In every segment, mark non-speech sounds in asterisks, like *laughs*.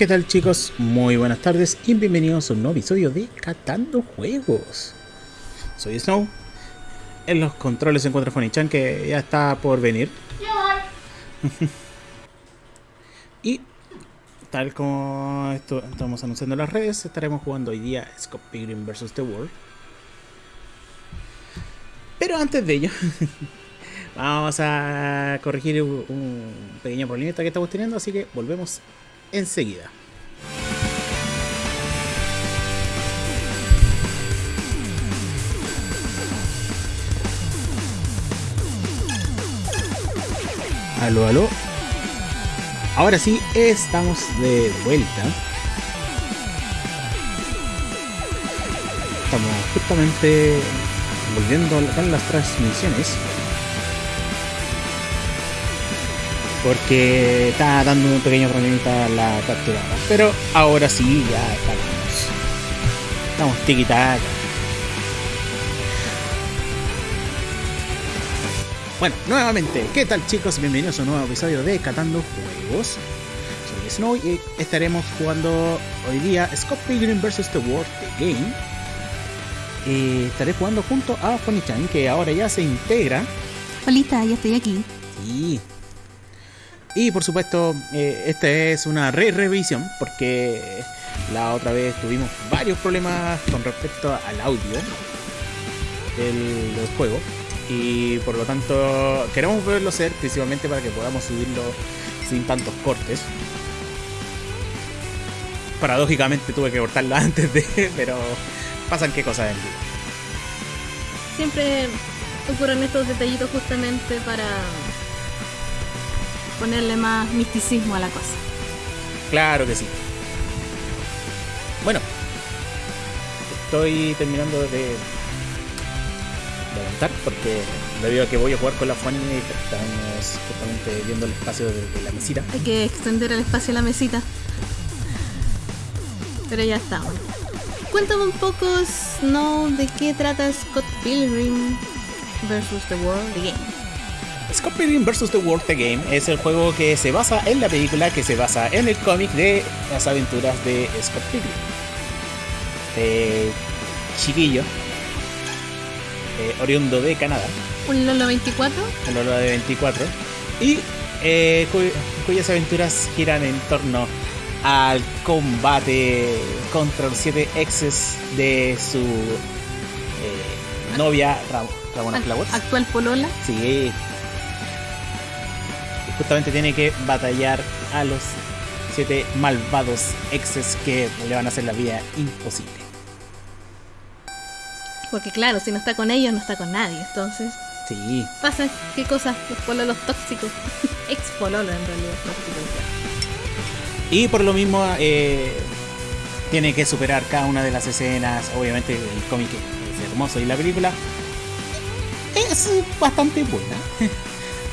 ¿Qué tal chicos? Muy buenas tardes y bienvenidos a un nuevo episodio de Catando Juegos. Soy Snow. En los controles se encuentra Fonny-chan que ya está por venir. *laughs* y tal como esto, estamos anunciando en las redes, estaremos jugando hoy día Scott Pilgrim vs. The World. Pero antes de ello, *laughs* vamos a corregir un pequeño problemita que estamos teniendo, así que volvemos enseguida. Aló, aló. Ahora sí, estamos de vuelta. Estamos justamente volviendo con las transmisiones. Porque está dando un pequeño problemita la captura. Pero ahora sí, ya estamos. Estamos tiki Bueno, nuevamente, ¿qué tal chicos? Bienvenidos a un nuevo episodio de Catando Juegos. Soy Snow y estaremos jugando hoy día Scott Pilgrim vs. The World The Game. Y estaré jugando junto a Fonny-chan, que ahora ya se integra. Holita, ya estoy aquí. Sí. Y por supuesto, eh, esta es una re-revisión, porque la otra vez tuvimos varios problemas con respecto al audio del, juego y por lo tanto queremos verlo ser principalmente para que podamos subirlo sin tantos cortes. Paradójicamente tuve que cortarlo *laughs* antes de, pero pasan qué cosas en vivo. Siempre ocurren estos detallitos justamente para ponerle más misticismo a la cosa. Claro que sí. Bueno, estoy terminando de adelantar porque debido a que voy a jugar con la Fanny estamos justamente viendo el espacio de, la mesita. Hay que extender el espacio de la mesita. Pero ya está. Cuéntame un poco, Snow, de qué trata Scott Pilgrim vs. The World Game. Pilgrim vs. The World The Game es el juego que se basa en la película que se basa en el cómic de las aventuras de Scott Pilgrim. Chiquillo eh, oriundo de Canadá. ¿Un Lolo 24? Un Lolo de 24. Y eh, cuyas aventuras giran en torno al combate contra los siete exes de su eh, novia Ramona Flowers. ¿Actual Polola? Sí. Justamente tiene que batallar a los siete malvados exes que le van a hacer la vida imposible. Porque claro, si no está con ellos, no está con nadie. Entonces. Sí. Pasa, ¿qué cosas? Los pololos tóxicos. *laughs* Ex pololo en realidad, Y por lo mismo, eh, tiene que superar cada una de las escenas. Obviamente, el cómic es hermoso y la película es bastante buena. *laughs*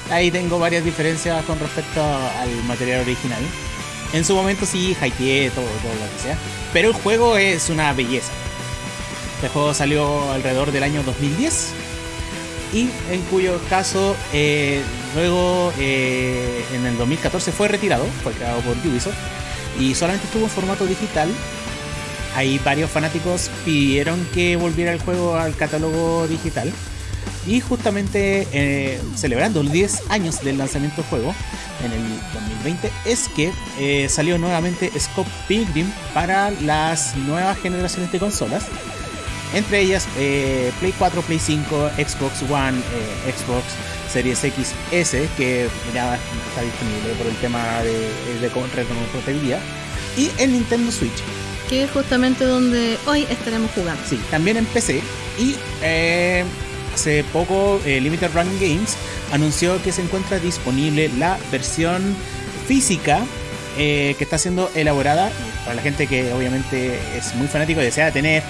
Ahí tengo varias diferencias con respecto al material original. En su momento sí, hypeé todo, todo lo que sea. Pero el juego es una belleza. Este juego salió alrededor del año 2010 y en cuyo caso eh, luego eh, en el 2014 fue retirado, fue creado por Ubisoft y solamente estuvo en formato digital. Ahí varios fanáticos pidieron que volviera el juego al catálogo digital y justamente eh, celebrando los 10 años del lanzamiento del juego en el 2020 es que salió nuevamente Scope Pilgrim para las nuevas generaciones de consolas entre ellas eh, Play 4, Play 5, Xbox One, eh, Xbox Series XS, que ya está disponible por el tema de, de retrocompatibilidad, y el Nintendo Switch. Que es justamente donde hoy estaremos jugando. Sí, también en PC. Y eh, hace poco Limited Run Games anunció que se encuentra disponible la versión física que está siendo elaborada para la gente que obviamente es muy fanático y desea tener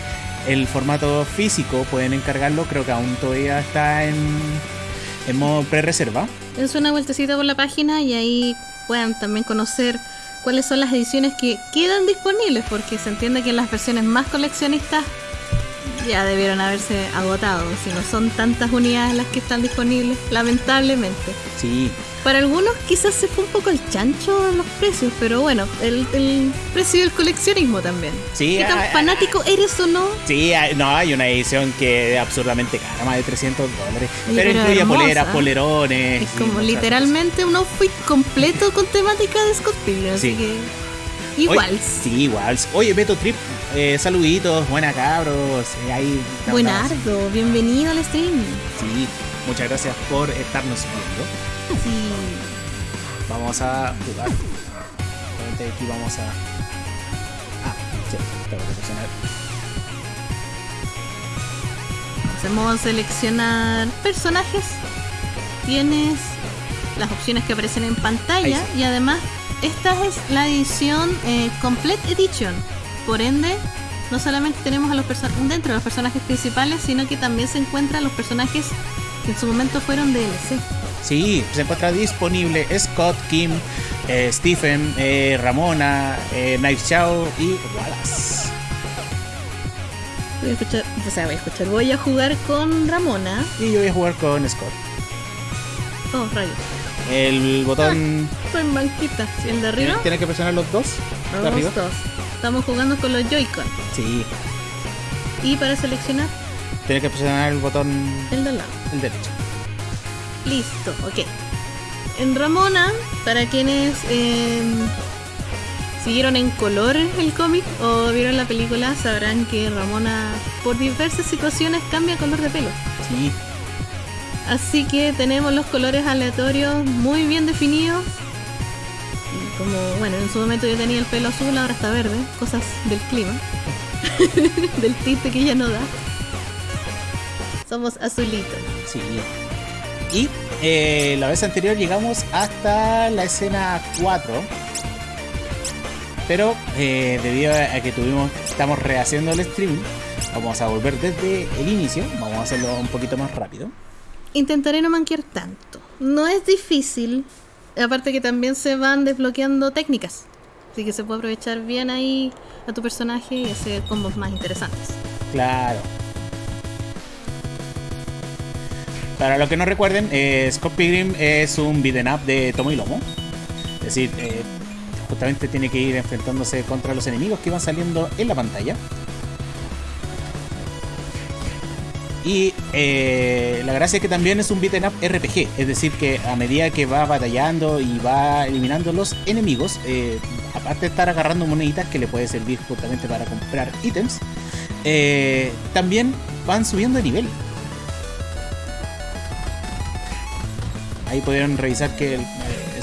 el formato físico pueden encargarlo, creo que aún todavía está en, en modo pre-reserva. Es una vueltecita por la página y ahí puedan también conocer cuáles son las ediciones que quedan disponibles, porque se entiende que las versiones más coleccionistas Ya debieron haberse agotado, si no son tantas unidades las que están disponibles, lamentablemente. Sí, Para algunos quizás se fue un poco el chancho en los precios, pero bueno, el, el precio del coleccionismo también. Sí, ¿Qué tan ah, ah, fanático eres o no? sí, no, hay una edición que es absurdamente cara, más de 300 dólares. Pero pero incluye hermosa. poleras, polerones. Es como literalmente un outfit completo con temática de Scott Pilgrim, así Sí. que... cosas. Igual. Sí, igual. Oye, Beto Trip, eh, saluditos, buena cabros. eh, ahí. Buenardo, bienvenido al stream. Sí, muchas gracias por estarnos viendo. Sí. Vamos a jugar. Aquí vamos a. Ah, sí, tengo que presionar. Hacemos seleccionar personajes. Tienes las opciones que aparecen en pantalla y además esta es la edición eh, Complete Edition. Por ende, no solamente tenemos a los dentro de los personajes principales, sino que también se encuentran los personajes que en su momento fueron DLC. Sí, se encuentra disponible Scott, Kim, eh, Stephen, eh, Ramona, eh, Knife Chow y Wallace. Voy a escuchar, o sea, voy a escuchar, voy a jugar con Ramona. Y yo voy a jugar con Scott. Oh, rayos. El botón. Soy manquita. ¿El de arriba? ¿Tienes que presionar los dos? ¿De Vamos arriba? dos. Estamos jugando con los Joy-Con. Sí. Y para seleccionar, Tienes que presionar el botón. el de al lado. El derecho. Listo, ok. En Ramona, para quienes eh, siguieron en color el cómic o vieron la película, sabrán que Ramona por diversas situaciones cambia color de pelo. Sí. Así que tenemos los colores aleatorios muy bien definidos. Como, bueno, en su momento yo tenía el pelo azul, ahora está verde. Cosas del clima. *laughs* del tinte que ella no da. Somos azulitos. Sí. Y eh, la vez anterior llegamos hasta la escena 4. Pero eh, debido a que tuvimos, estamos rehaciendo el streaming, vamos a volver desde el inicio. Vamos a hacerlo un poquito más rápido. Intentaré no manquear tanto. No es difícil. Aparte que también se van desbloqueando técnicas. Así que se puede aprovechar bien ahí a tu personaje y hacer combos más interesantes. Claro. Para los que no recuerden, eh, Scott Pilgrim es un beat'em up de tomo y lomo. Es decir, eh, justamente tiene que ir enfrentándose contra los enemigos que van saliendo en la pantalla. Y eh, la gracia es que también es un beat'em up RPG, es decir, que a medida que va batallando y va eliminando los enemigos, eh, aparte de estar agarrando moneditas que le puede servir justamente para comprar ítems, eh, también van subiendo de nivel. Ahí pudieron revisar que el,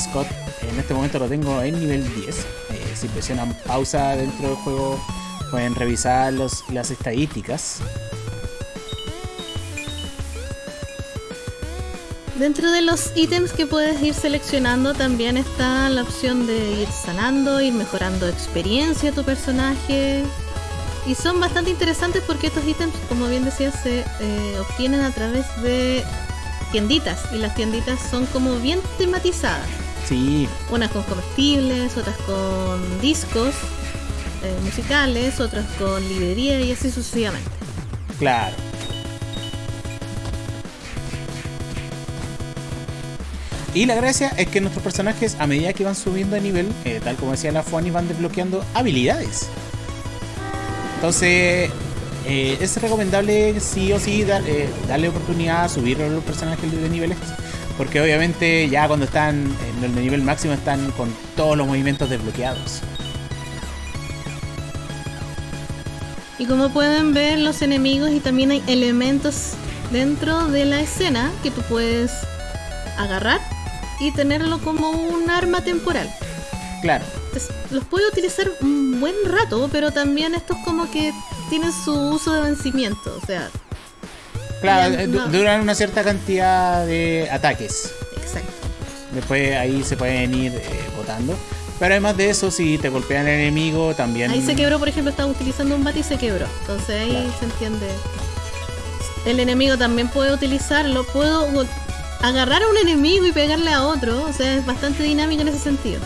Scott en este momento lo tengo en nivel 10. Eh, si presionan pausa dentro del juego pueden revisar las estadísticas. Dentro de los ítems que puedes ir seleccionando también está la opción de ir sanando, ir mejorando experiencia de tu personaje. Y son bastante interesantes porque estos ítems, como bien decía, se eh, obtienen a través de tienditas. Y las tienditas son como bien tematizadas. Sí, Unas con comestibles, otras con discos eh, musicales, otras con librería y así sucesivamente. claro. Y la gracia es que nuestros personajes, a medida que van subiendo de nivel, eh, tal como decía la Fuani, van desbloqueando habilidades. Entonces, eh, es recomendable sí o sí eh, darle oportunidad a subir a los personajes de niveles. Porque obviamente ya cuando están en el nivel máximo están con todos los movimientos desbloqueados. Y como pueden ver los enemigos y también hay elementos dentro de la escena que tú puedes agarrar y tenerlo como un arma temporal. Claro, Entonces, los puede utilizar un buen rato, pero también estos como que tienen su uso de vencimiento. O sea, claro, eh, no. duran una cierta cantidad de ataques. exacto. Después ahí se pueden ir eh, botando. Pero además de eso, si te golpean el enemigo, también. Ahí se quebró, por ejemplo, estaba utilizando un bate y se quebró. Entonces ahí Claro. se entiende. El enemigo también puede utilizarlo. Puedo agarrar a un enemigo y pegarle a otro. O sea, es bastante dinámico en ese sentido.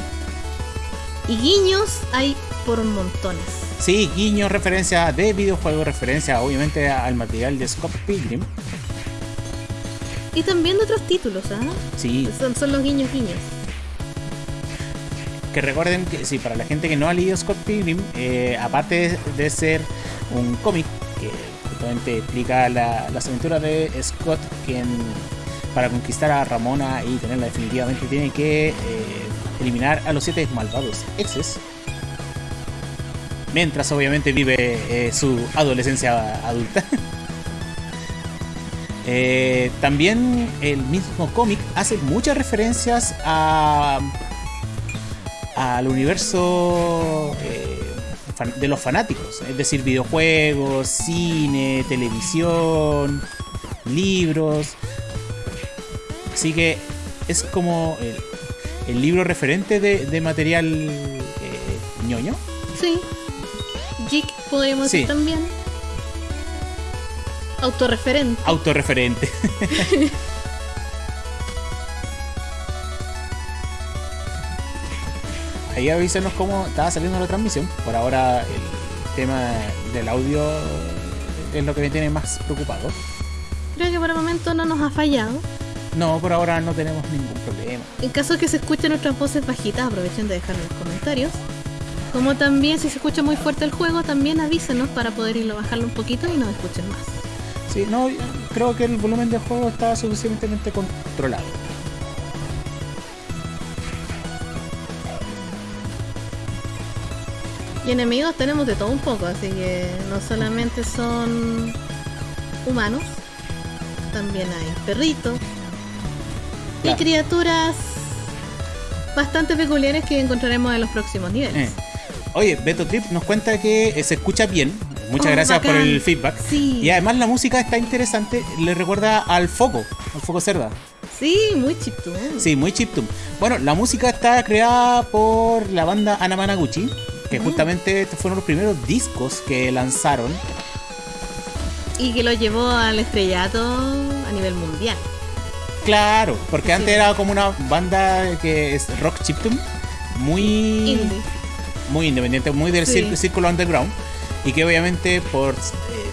Y guiños hay por montones. Sí, guiño, referencia de videojuego, referencia obviamente al material de Scott Pilgrim. Y también de otros títulos, ¿ah? Sí, Son, son los guiños guiños. que recuerden que sí, para la gente que no ha leído Scott Pilgrim, eh, aparte de, de ser un cómic que justamente explica la- las aventuras de Scott, quien para conquistar a Ramona y tenerla definitivamente tiene que eh, eliminar a los siete malvados exes. Mientras obviamente vive eh, su adolescencia adulta. *laughs* Eh, también el mismo cómic hace muchas referencias a al universo de los fanáticos, es decir, videojuegos, cine, televisión, libros. Así que es como el, el libro referente de, de material eh, ñoño. Sí. Geek podríamos Sí. decir también. Autorreferente. autorreferente. *laughs* Ahí avísenos cómo estaba saliendo la transmisión. Por ahora el tema del audio es lo que me tiene más preocupado. Creo que por el momento no nos ha fallado. No, por ahora no tenemos ningún problema. En caso de que se escuchen nuestras voces bajitas, aprovechen de dejar en los comentarios. Como también si se escucha muy fuerte el juego, también avísenos para poder irlo bajarlo un poquito y nos escuchen más. Sí, no, creo que el volumen del juego está suficientemente controlado. Y enemigos tenemos de todo un poco, así que no solamente son humanos, también hay perritos y Claro. criaturas bastante peculiares que encontraremos en los próximos niveles. Eh. Oye, Beto Trip nos cuenta que eh, se escucha bien. Muchas Oh, gracias por el feedback. Sí. Y además la música está interesante, le recuerda al foco, al foco cerda. Sí, muy chiptune. Sí, muy chiptune. Bueno, la música está creada por la banda Anamanaguchi, que Mm. justamente estos fueron los primeros discos que lanzaron. Y que lo llevó al estrellato a nivel mundial. Claro, porque Sí. antes era como una banda que es rock chiptune, muy Indie. muy independiente, muy del Sí. círculo, underground y que obviamente por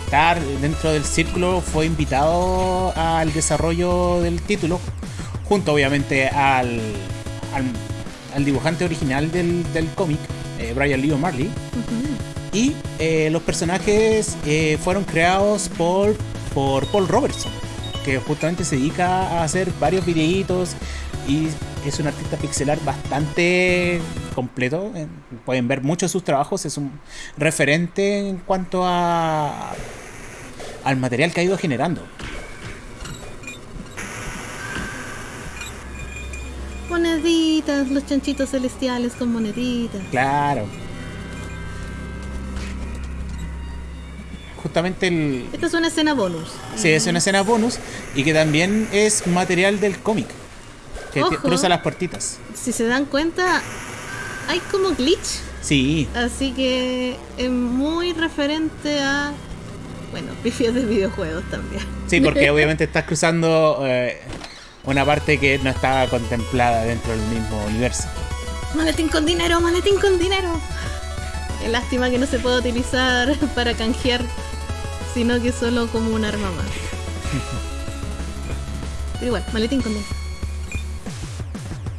estar dentro del círculo fue invitado al desarrollo del título junto obviamente al, al, al dibujante original del, del cómic, eh, Brian Lee O'Malley y eh, los personajes eh, fueron creados por, por Paul Robertson que justamente se dedica a hacer varios videitos y es un artista pixelar bastante completo. Pueden ver muchos de sus trabajos, es un referente en cuanto a al material que ha ido generando. Moneditas, los chanchitos celestiales con moneditas. Claro. Justamente el, Esta es una escena bonus. Sí, es una escena bonus y que también es material del cómic. Que Ojo. cruza las puertitas. Si se dan cuenta, hay como glitch. Sí, Así que es muy referente a. Bueno, *laughs* pifias de videojuegos también. sí, porque obviamente estás cruzando eh, una parte que no estaba contemplada dentro del mismo universo. Maletín con dinero, maletín con dinero. Qué lástima que no se pueda utilizar *laughs* para canjear, sino que solo como un arma más. Pero igual, maletín con dinero.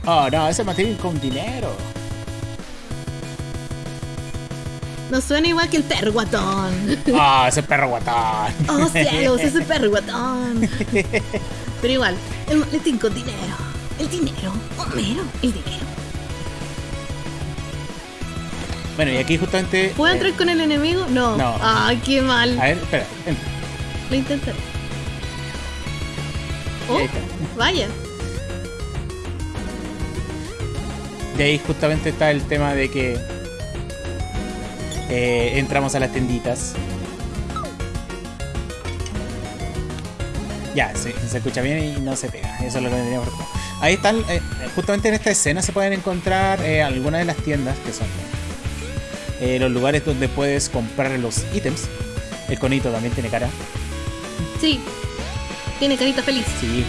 Oh, no, ese material con dinero. No suena igual que el perro guatón. Ah, ese perro guatón. *laughs* ¡Oh cielos! Ese perro guatón. *laughs* Pero igual, el maletín con dinero. El dinero. Homero, el dinero. Bueno, y aquí justamente. ¿Puedo eh, entrar con el enemigo? No. No. Ah, qué mal. a ver, espera. ven. Lo intentaré. Oh, vaya. De ahí justamente está el tema de que eh, entramos a las tenditas. Ya, sí, se escucha bien y no se pega. Eso es lo que teníamos. Ahí están, eh, justamente en esta escena se pueden encontrar eh, algunas de las tiendas que son eh, los lugares donde puedes comprar los ítems. El conito también tiene cara. Sí. Tiene carita feliz. Sí.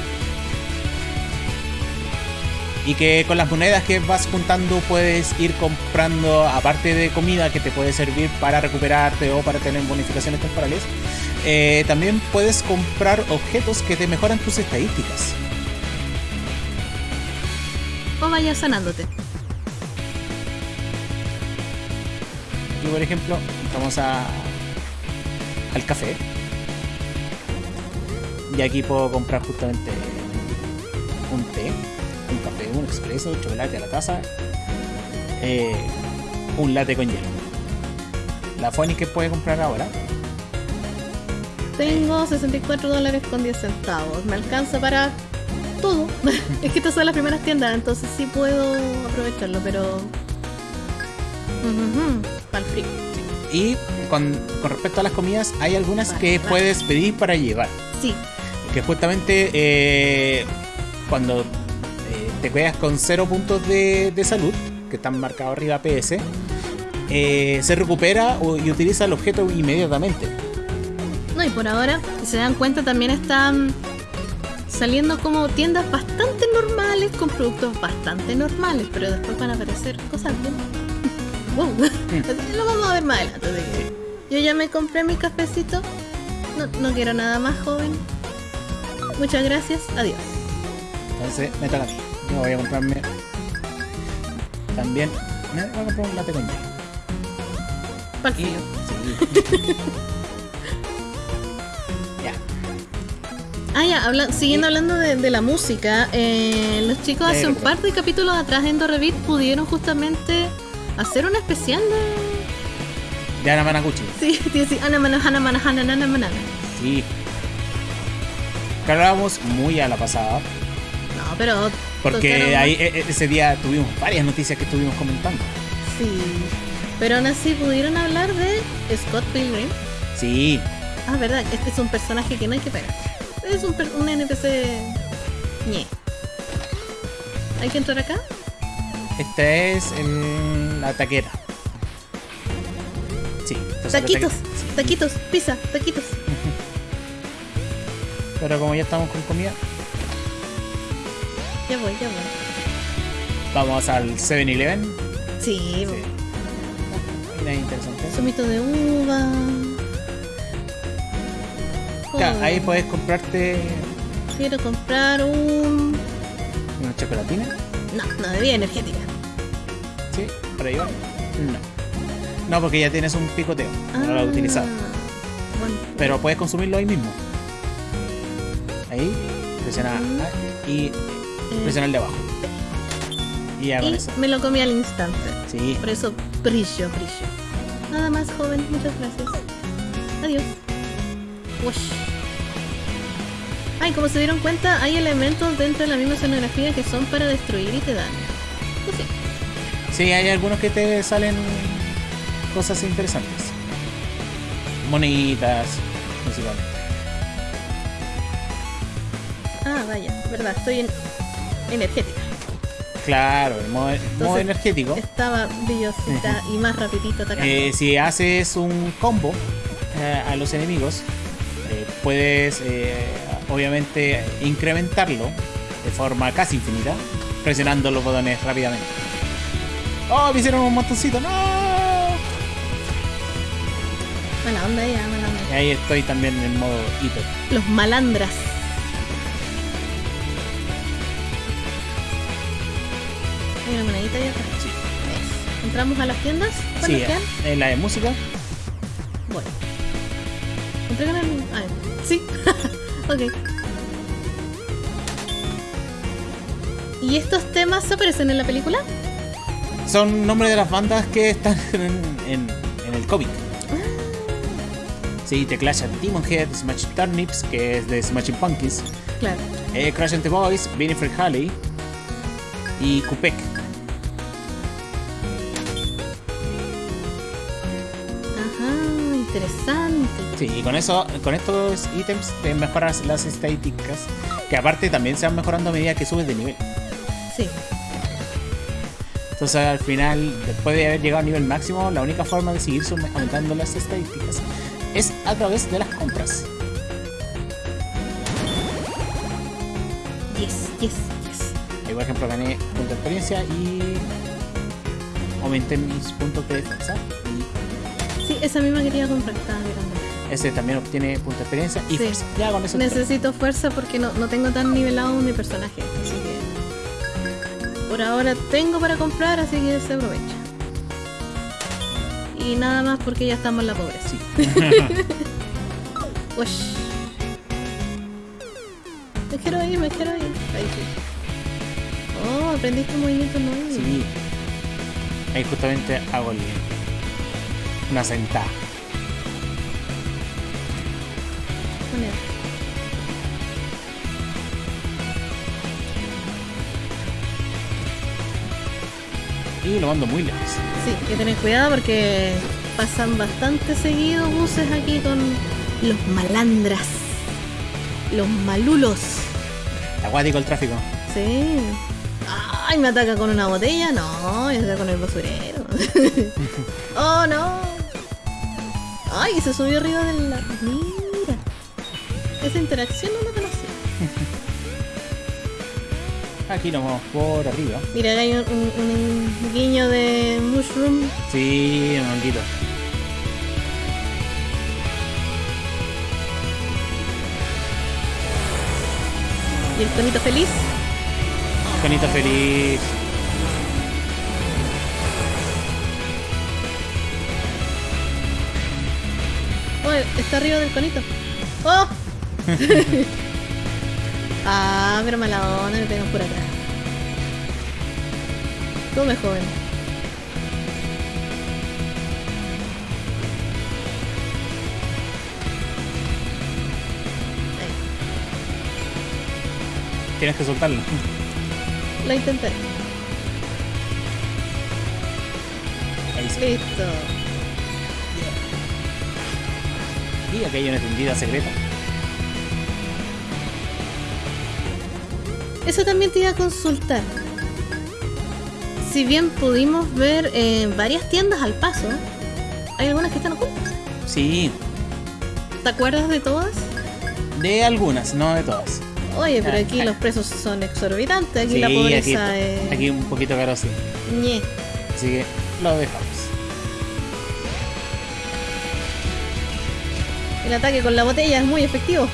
y que con las monedas que vas juntando puedes ir comprando, aparte de comida que te puede servir para recuperarte o para tener bonificaciones temporales, eh, también puedes comprar objetos que te mejoran tus estadísticas. O vaya sanándote. Por ejemplo, vamos a, al café. Y aquí puedo comprar justamente un té, un café, un expreso, chocolate a la taza, eh, un latte con hielo. La Fonny que puede comprar ahora. Tengo 64 dólares con 10 centavos. Me alcanza para todo. *laughs* es que estas son las primeras tiendas, entonces sí puedo aprovecharlo, pero. Para el frío. Y con, con respecto a las comidas, hay algunas Vale, que vale. puedes pedir para llevar. Sí, Que justamente eh, cuando eh, te quedas con cero puntos de, de salud, que están marcados arriba PS, eh, se recupera y utiliza el objeto inmediatamente. No, y por ahora, si se dan cuenta, también están saliendo como tiendas bastante normales con productos bastante normales, pero después van a aparecer cosas bien. *laughs* Lo vamos a ver más adelante. Yo ya me compré mi cafecito. No, no quiero nada más, joven. Muchas gracias. Adiós. Entonces, me toca a mí. Yo voy a comprarme también. Me voy a comprar un latte con sí. *laughs* ya. Ah, ya, habla- siguiendo hablando de, de la música, eh, los chicos hace un par de capítulos atrás en Dorrevit pudieron justamente hacer un especial de. De Ana Managuchi. Sí, *laughs* sí, sí, Ana Mana, Hana Mana, Hana, Nana, Mana. Sí. Que hablábamos muy a la pasada. No, pero. Porque ahí e- e- ese día tuvimos varias noticias que estuvimos comentando. Sí. Pero aún así pudieron hablar de Scott Pilgrim. Sí, Ah, verdad, este es un personaje que no hay que pegar. Es un, un NPC. ñe. ¿Hay que entrar acá? esta es el- la taquera. Sí. Taquitos, taquitos, pizza, taquitos. Pero como ya estamos con comida, Ya voy, ya voy. vamos al 7-Eleven. Sí, Sí. Una interesante. zumito de uva. Oh, ahí puedes comprarte Quiero comprar un. una chocolatina. No, no, bebida energética. Sí, para. No. No, porque ya tienes un picoteo. No lo has utilizado. Ah, Bueno, Pero puedes consumirlo ahí mismo. Ahí, presiona. A y eh, presiona el de abajo. Y ya con y eso. me lo comí al instante. Sí. Por eso brillo, brillo. Nada más, joven. Muchas gracias. Adiós. Ay, como se dieron cuenta, hay elementos dentro de la misma escenografía que son para destruir y te dan. Sí, hay algunos que te salen cosas interesantes. Monitas, principalmente. Ah, vaya, verdad, estoy en energética. Claro, el modo, energético. Estaba brillosita y más rapidito atacando. Eh, si haces un combo eh, a los enemigos, eh, puedes eh, obviamente incrementarlo de forma casi infinita, presionando los botones rápidamente. ¡Oh! Me hicieron un montoncito, ¡no! Mala onda ya, mala onda. Y ahí estoy también en modo hiper. Los malandras. Hay una monedita ahí atrás. Sí. ¿Entramos a las tiendas? ¿Cuántas sí en la de música. Bueno. Entregan el... Ah, sí. *laughs* ok. ¿Y estos temas aparecen en la película? Son nombres de las bandas que están *laughs* en, en- en el cómic. Sí, The Clash at Demon Head, Smash Turnips, que es de Smashing Pumpkins, Claro. eh, Crash and the Boys, Winifred Halley y Kupek. Ajá, interesante. Sí, y con eso, con estos ítems te mejoras las estadísticas, que aparte también se van mejorando a medida que subes de nivel. Sí. Entonces al final, después de haber llegado al nivel máximo, la única forma de seguir aumentando las estadísticas es a través de las compras. Yes, yes, yes. Ahí por ejemplo, gané puntos de experiencia y aumenté mis puntos de defensa. Y Sí, esa misma quería comprar, estaba mirando. ese también obtiene puntos de experiencia y Sí. fuerza. Ya con eso. Necesito fuerza porque no, no tengo tan nivelado mi personaje. Por ahora tengo para comprar, así que se aprovecha. Y nada más porque ya estamos en la pobreza. Sí. *laughs* Ush. Me quiero ir, me quiero ir. Ahí sí. Oh, aprendiste un movimiento nuevo. Sí. Ahí justamente hago el, una sentada. Y lo mando muy lejos. Sí, hay que tener cuidado porque pasan bastante seguido buses aquí con los malandras. Los malulos. Acuático el tráfico. Sí. Ay, me ataca con una botella. No, me ataca con el basurero. *laughs* oh, no. Ay, se subió arriba de la. Mira. Esa interacción no la conocía. Aquí nos vamos por arriba. Mira, hay un, un- un guiño de mushroom. Sí, un honguito. Y el tonito feliz. Conito feliz. Oh, está arriba del conito. ¡Oh! *laughs* ah, pero mala onda, me pegan por atrás. Tome, joven. Ahí, Tienes que soltarlo. Lo intentaré. Ahí sí. Listo. Y aquí hay una tendida secreta. Eso también te iba a consultar. Si bien pudimos ver eh, varias tiendas al paso, hay algunas que están ocultas. Sí, ¿Te acuerdas de todas? de algunas, no de todas. Oye, pero Ah, aquí ah. los precios son exorbitantes. Aquí sí, la aquí, pobreza es. aquí un poquito caro, sí. Ñe. Así que lo dejamos. El ataque con la botella es muy efectivo.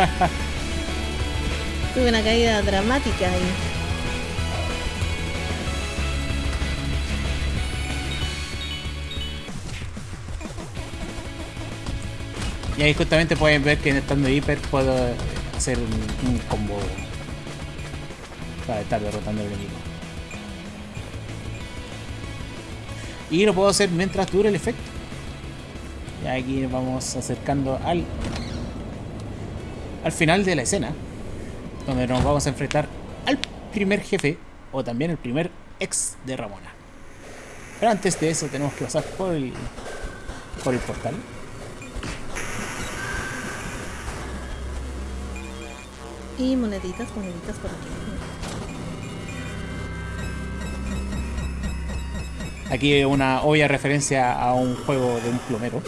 *laughs* Tuve una caída dramática ahí. Y ahí justamente pueden ver que estando hiper puedo hacer un, combo para estar derrotando al enemigo. Y lo puedo hacer mientras dure el efecto. Y aquí vamos acercando al al final de la escena, donde nos vamos a enfrentar al primer jefe o también el primer ex de Ramona. Pero antes de eso tenemos que pasar por el por el portal. Y moneditas, moneditas por aquí. Aquí una obvia referencia a un juego de un plomero.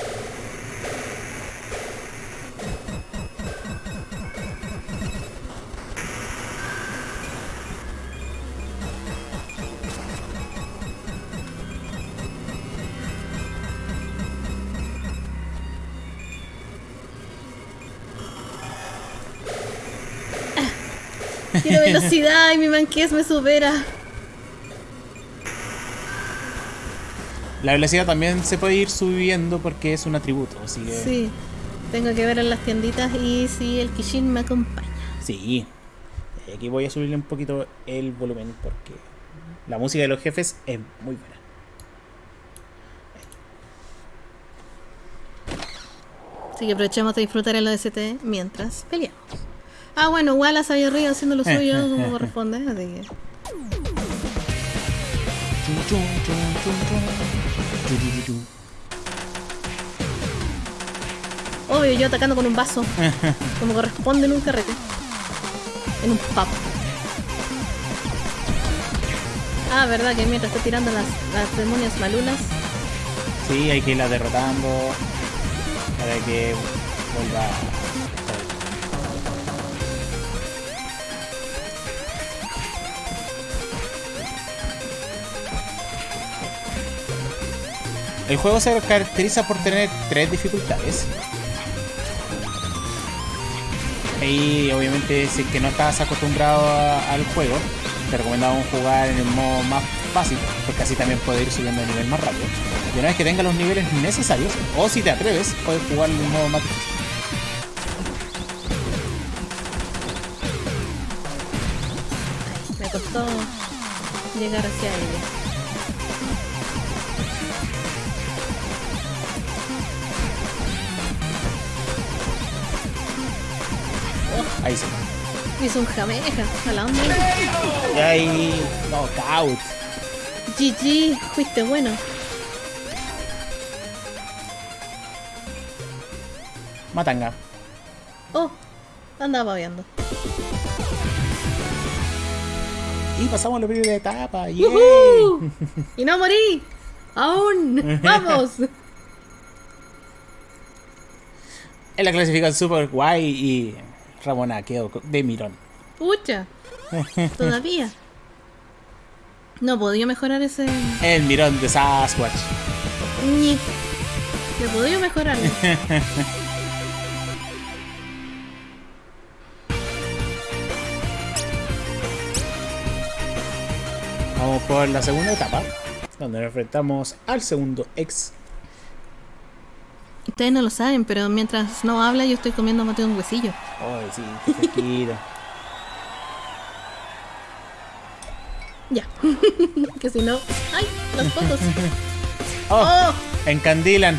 Quiero *laughs* velocidad y mi manquez me supera. La velocidad también se puede ir subiendo porque es un atributo, así que Sí. Tengo que ver en las tienditas y si el Kishin me acompaña. sí. Aquí voy a subirle un poquito el volumen porque la música de los jefes es muy buena. Así que aprovechemos de disfrutar el OST mientras peleamos. Ah, bueno, Wallace había arriba haciendo lo suyo *laughs* como corresponde, así que. Obvio, yo atacando con un vaso, *laughs* como corresponde en un carrete. En un pub. Ah, verdad que mientras estoy tirando las, las demonias malulas, Sí, hay que irla derrotando para que vuelva El juego se caracteriza por tener tres dificultades. Y obviamente si es que no estás acostumbrado al juego, te recomendamos jugar en el modo más fácil, porque así también puedes ir subiendo de nivel más rápido. Y una vez que tengas los niveles necesarios, o si te atreves, puedes jugar en el modo más difícil. Me costó llegar hacia ella. Ahí se Hizo un jameja, a la onda. Y ahí, knockout. GG, fuiste bueno. Matanga. Oh, andaba babeando. Y pasamos a la primera etapa. ¡Y no morí! ¡Aún! *laughs* ¡Vamos! En la clasificación super guay y Ramona quedó de mirón. Pucha, *laughs* todavía. No podía mejorar ese. El mirón de Sasquatch. Ñi. Le podía mejorar. *laughs* Vamos por la segunda etapa, donde nos enfrentamos al segundo ex. Ustedes no lo saben, pero mientras no habla, yo estoy comiendo mate un huesillo. Ay, sí, qué. *laughs* Ya. *laughs* que si no. ¡Ay! Las fotos. *laughs* Oh, ¡Oh! encandilan.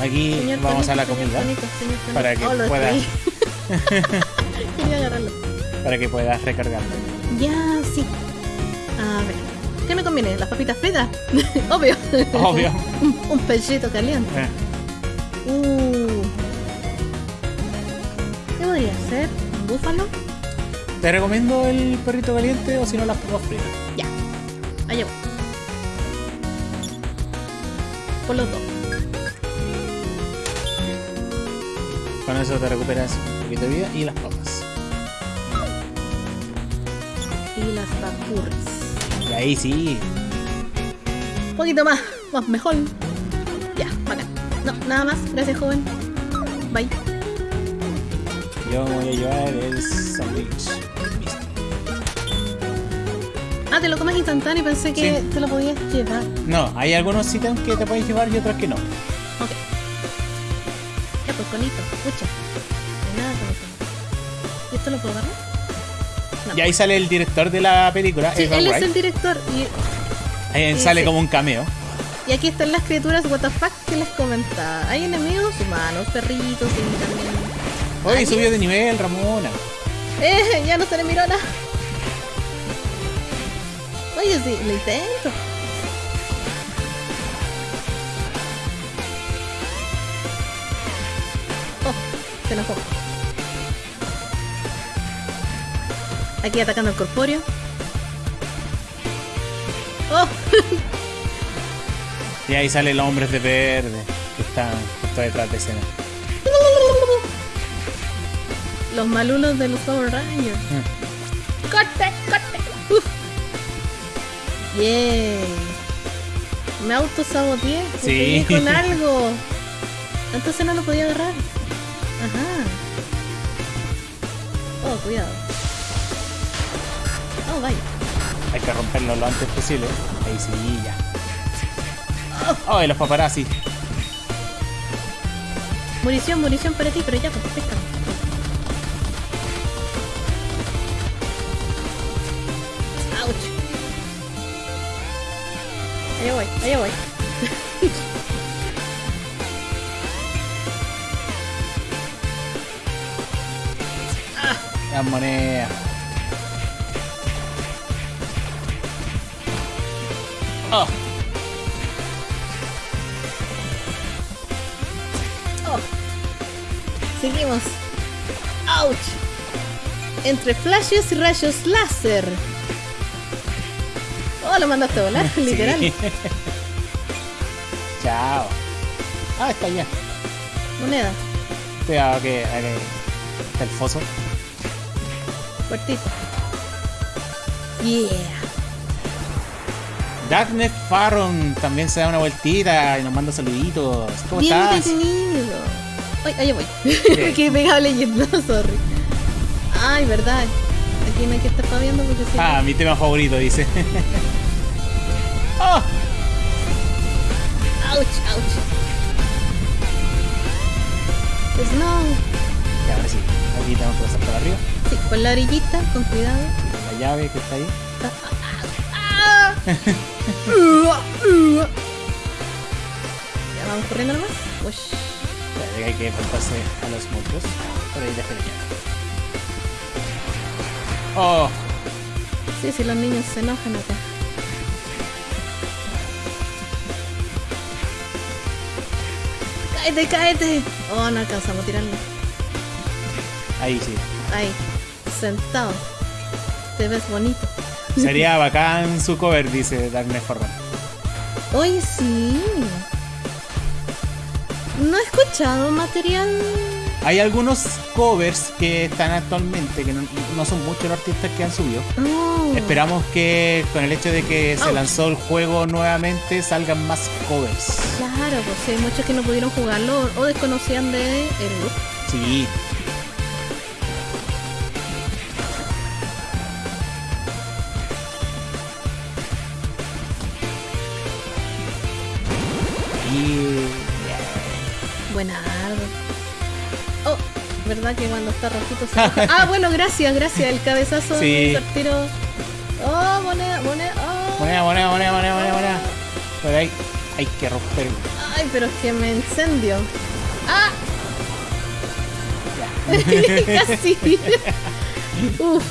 Aquí Señor vamos a la comida para que Oh, puedas destruí. *laughs* Quería agarrarlo. para que puedas recargarlo. Ya, sí. A ver. ¿Qué me conviene? ¿Las papitas fritas? *laughs* Obvio. Obvio. *laughs* un, un pechito caliente. Eh, Uh. ¿Qué podría ser? ¿Un búfalo? Te recomiendo el perrito caliente o si no las papas fritas. Ya. Allá voy. Por los dos. Con eso te recuperas un poquito de vida y las papas. Y las papurris. Y ahí sí. Un poquito más. Más mejor. Ya, bacán. No, nada más. Gracias, joven. Bye. Yo voy a llevar el sándwich. Ah, te lo comes instantáneo y pensé que Sí. te lo podías llevar. No, hay algunos ítems que te puedes llevar y otros que no. Pues. No hay nada con eso. ¿Y esto lo puedo agarrar? No. Y ahí sale el director de la película, Sí, Edgar él es el director y, Ahí sale sí. como un cameo. y aquí están las criaturas WTF que les comentaba. Hay enemigos humanos, perritos y también. Oye, Aliens. subió de nivel, Ramona. ¡Eh! Ya no se le mirona. Oye, sí, lo intento. Se enojó. Aquí atacando al corpóreo. ¡Oh! Y ahí sale los hombres de verde que están justo detrás de escena. Los malulos de los Power Rangers. Mm. ¡Corte, corte! Uf. ¡Yay! Me autosaboteé. Sí. con *laughs* algo. Entonces no lo podía agarrar. Ajá. Oh, cuidado. Oh, vaya. Hay que romperlo lo antes posible. Ahí sí, ya. Oh, y los paparazzi. Munición, munición para ti, pero ya, pues, pesca. Ouch. Allá voy, allá voy. *laughs* Las monedas. Oh, Oh. Seguimos. Ouch. entre flashes y rayos láser. Oh, lo mandaste a volar, *laughs* literal. *laughs* Chao. Ah, está ya. Moneda, Cuidado que está el foso. Yeah. Darknet Farron también se da una vueltita y nos manda saluditos. ¿Cómo Bien estás? entretenido. Ay, allá voy. *laughs* Quedé pegado leyendo, *laughs* sorry. Ay, verdad. Aquí no hay que estar paviando porque si Ah, mi tema favorito, dice. ¡Oh! *laughs* Ouch, ouch. Snow. Ya, ahora sí. Aquí tenemos que pasar por arriba. Sí, con la orillita, con cuidado. La llave que está ahí. ¡Ah! Ya vamos corriendo nomás. Que hay que enfrentarse a los monstruos. Por ahí la. ¡Oh! Sí, sí, los niños se enojan acá. ¡Cáete, cáete! Oh, no alcanzamos a tirarlo. Ahí sí. Ahí, sentado. Te ves bonito. Sería bacán su cover, dice Darknet Farron. Oye, sí. No he escuchado material. Hay algunos covers que están actualmente, que no, no son muchos los artistas que han subido. Oh. Esperamos que con el hecho de que se lanzó el juego nuevamente salgan más covers. Claro, pues hay muchos que no pudieron jugarlo o desconocían de el look. Sí. Y Buenardo. Oh, ¿verdad que cuando está rojito se? Ah, bueno, gracias, gracias. El cabezazo Sí. Oh, moneda, moneda. Oh. moneda, moneda, moneda, moneda, moneda, moneda. Pero hay, hay que romper. Ay, pero es que me incendio. ¡Ah! Casi. *laughs* Uf.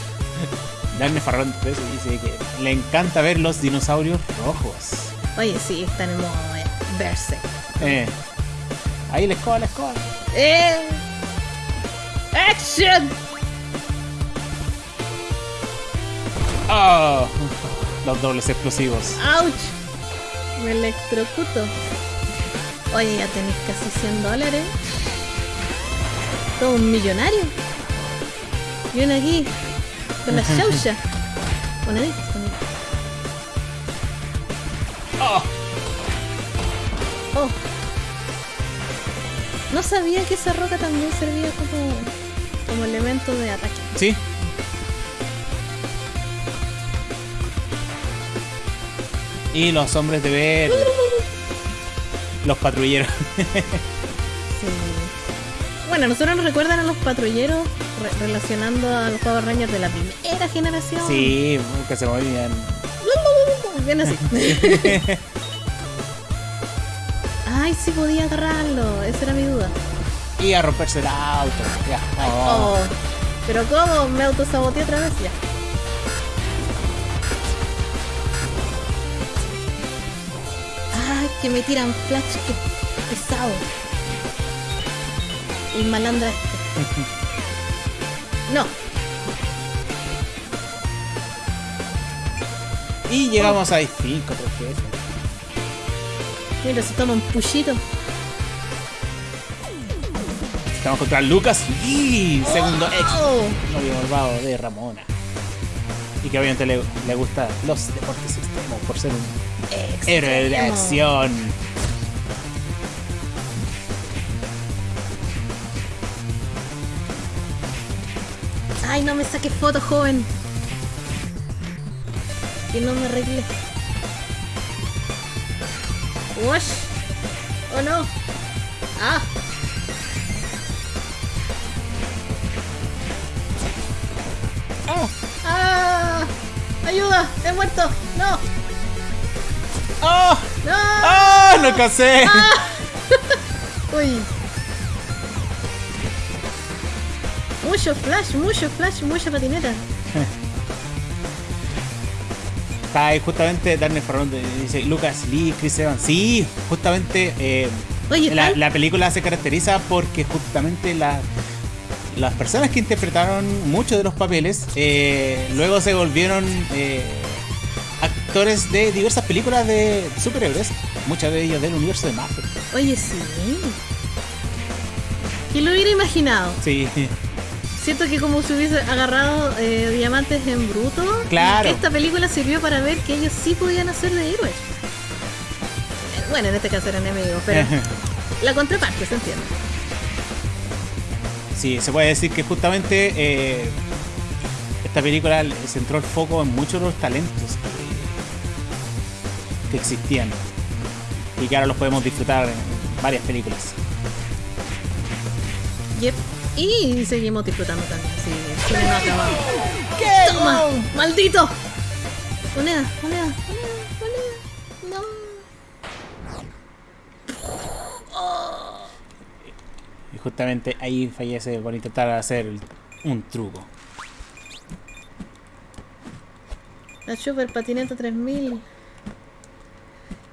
Darne Farrón 13 dice que le encanta ver los dinosaurios rojos. Oye, sí, está en el modo de verse. Eh. Ahí la escoba, la escoba. ¡Eh! ¡Action! Oh, los dobles explosivos. ¡Ouch! Me electrocuto. Oye, ya tenéis casi 100 dólares. Todo un millonario. Viene aquí. Con la *laughs* chaucha. Moneditas, moneditas. No sabía que esa roca también servía como, como elemento de ataque. sí. Y los hombres de verde. *laughs* Los patrulleros. Sí. Bueno, nosotros nos recuerdan a los patrulleros re- relacionando a los Power Rangers de la primera generación. Sí, que se movían. *laughs* Bien así. *laughs* Ay, sí podía agarrarlo. Esa era mi duda. Y a romperse el auto. Ya. Oh. Oh. Pero ¿cómo? Me autosaboteé otra vez ya. Ay, que me tiran flash, que pesado. El malandra este. *laughs* No, Y llegamos a 5 veces. Mira, se toma un puchito. Estamos contra Lucas Lee, segundo ex Oh. novio malvado de Ramona. Y que obviamente le, le gusta los deportes extremos por ser un héroe de Extremo. acción. Ay, no me saques fotos, joven. Que no me arregle. Wash. Oh no. Ah. ¡Oh! Ah. Ayuda, he muerto. No. ¡Oh! No. ¡Oh! ¡Lo casé! *laughs* Uy. Mucho flash, mucho flash, mucha patineta. Está ahí justamente Darne Farrón dice Lucas Lee, Chris Evans. Sí, justamente eh, Oye, la, la película se caracteriza porque justamente la las personas que interpretaron muchos de los papeles eh, luego se volvieron eh, actores de diversas películas de superhéroes, muchas de ellas del universo de Marvel. Oye, sí. ¿Quién lo hubiera imaginado? Sí, Siento que como se hubiese agarrado eh, diamantes en bruto, Claro. esta película sirvió para ver que ellos sí podían hacer de héroes. Eh, Bueno, en este caso eran enemigos, pero *laughs* la contraparte, ¿se entiende? sí, se puede decir que justamente eh, esta película centró el foco en muchos de los talentos que, que existían y que ahora los podemos disfrutar en varias películas. Yep. Y seguimos disfrutando también, sí, el cine no acabado. ¿Qué? ¡Toma! ¡Maldito! Moneda, moneda, moneda, moneda. No. Y justamente ahí fallece por intentar hacer un truco. La Super Patineta 3000.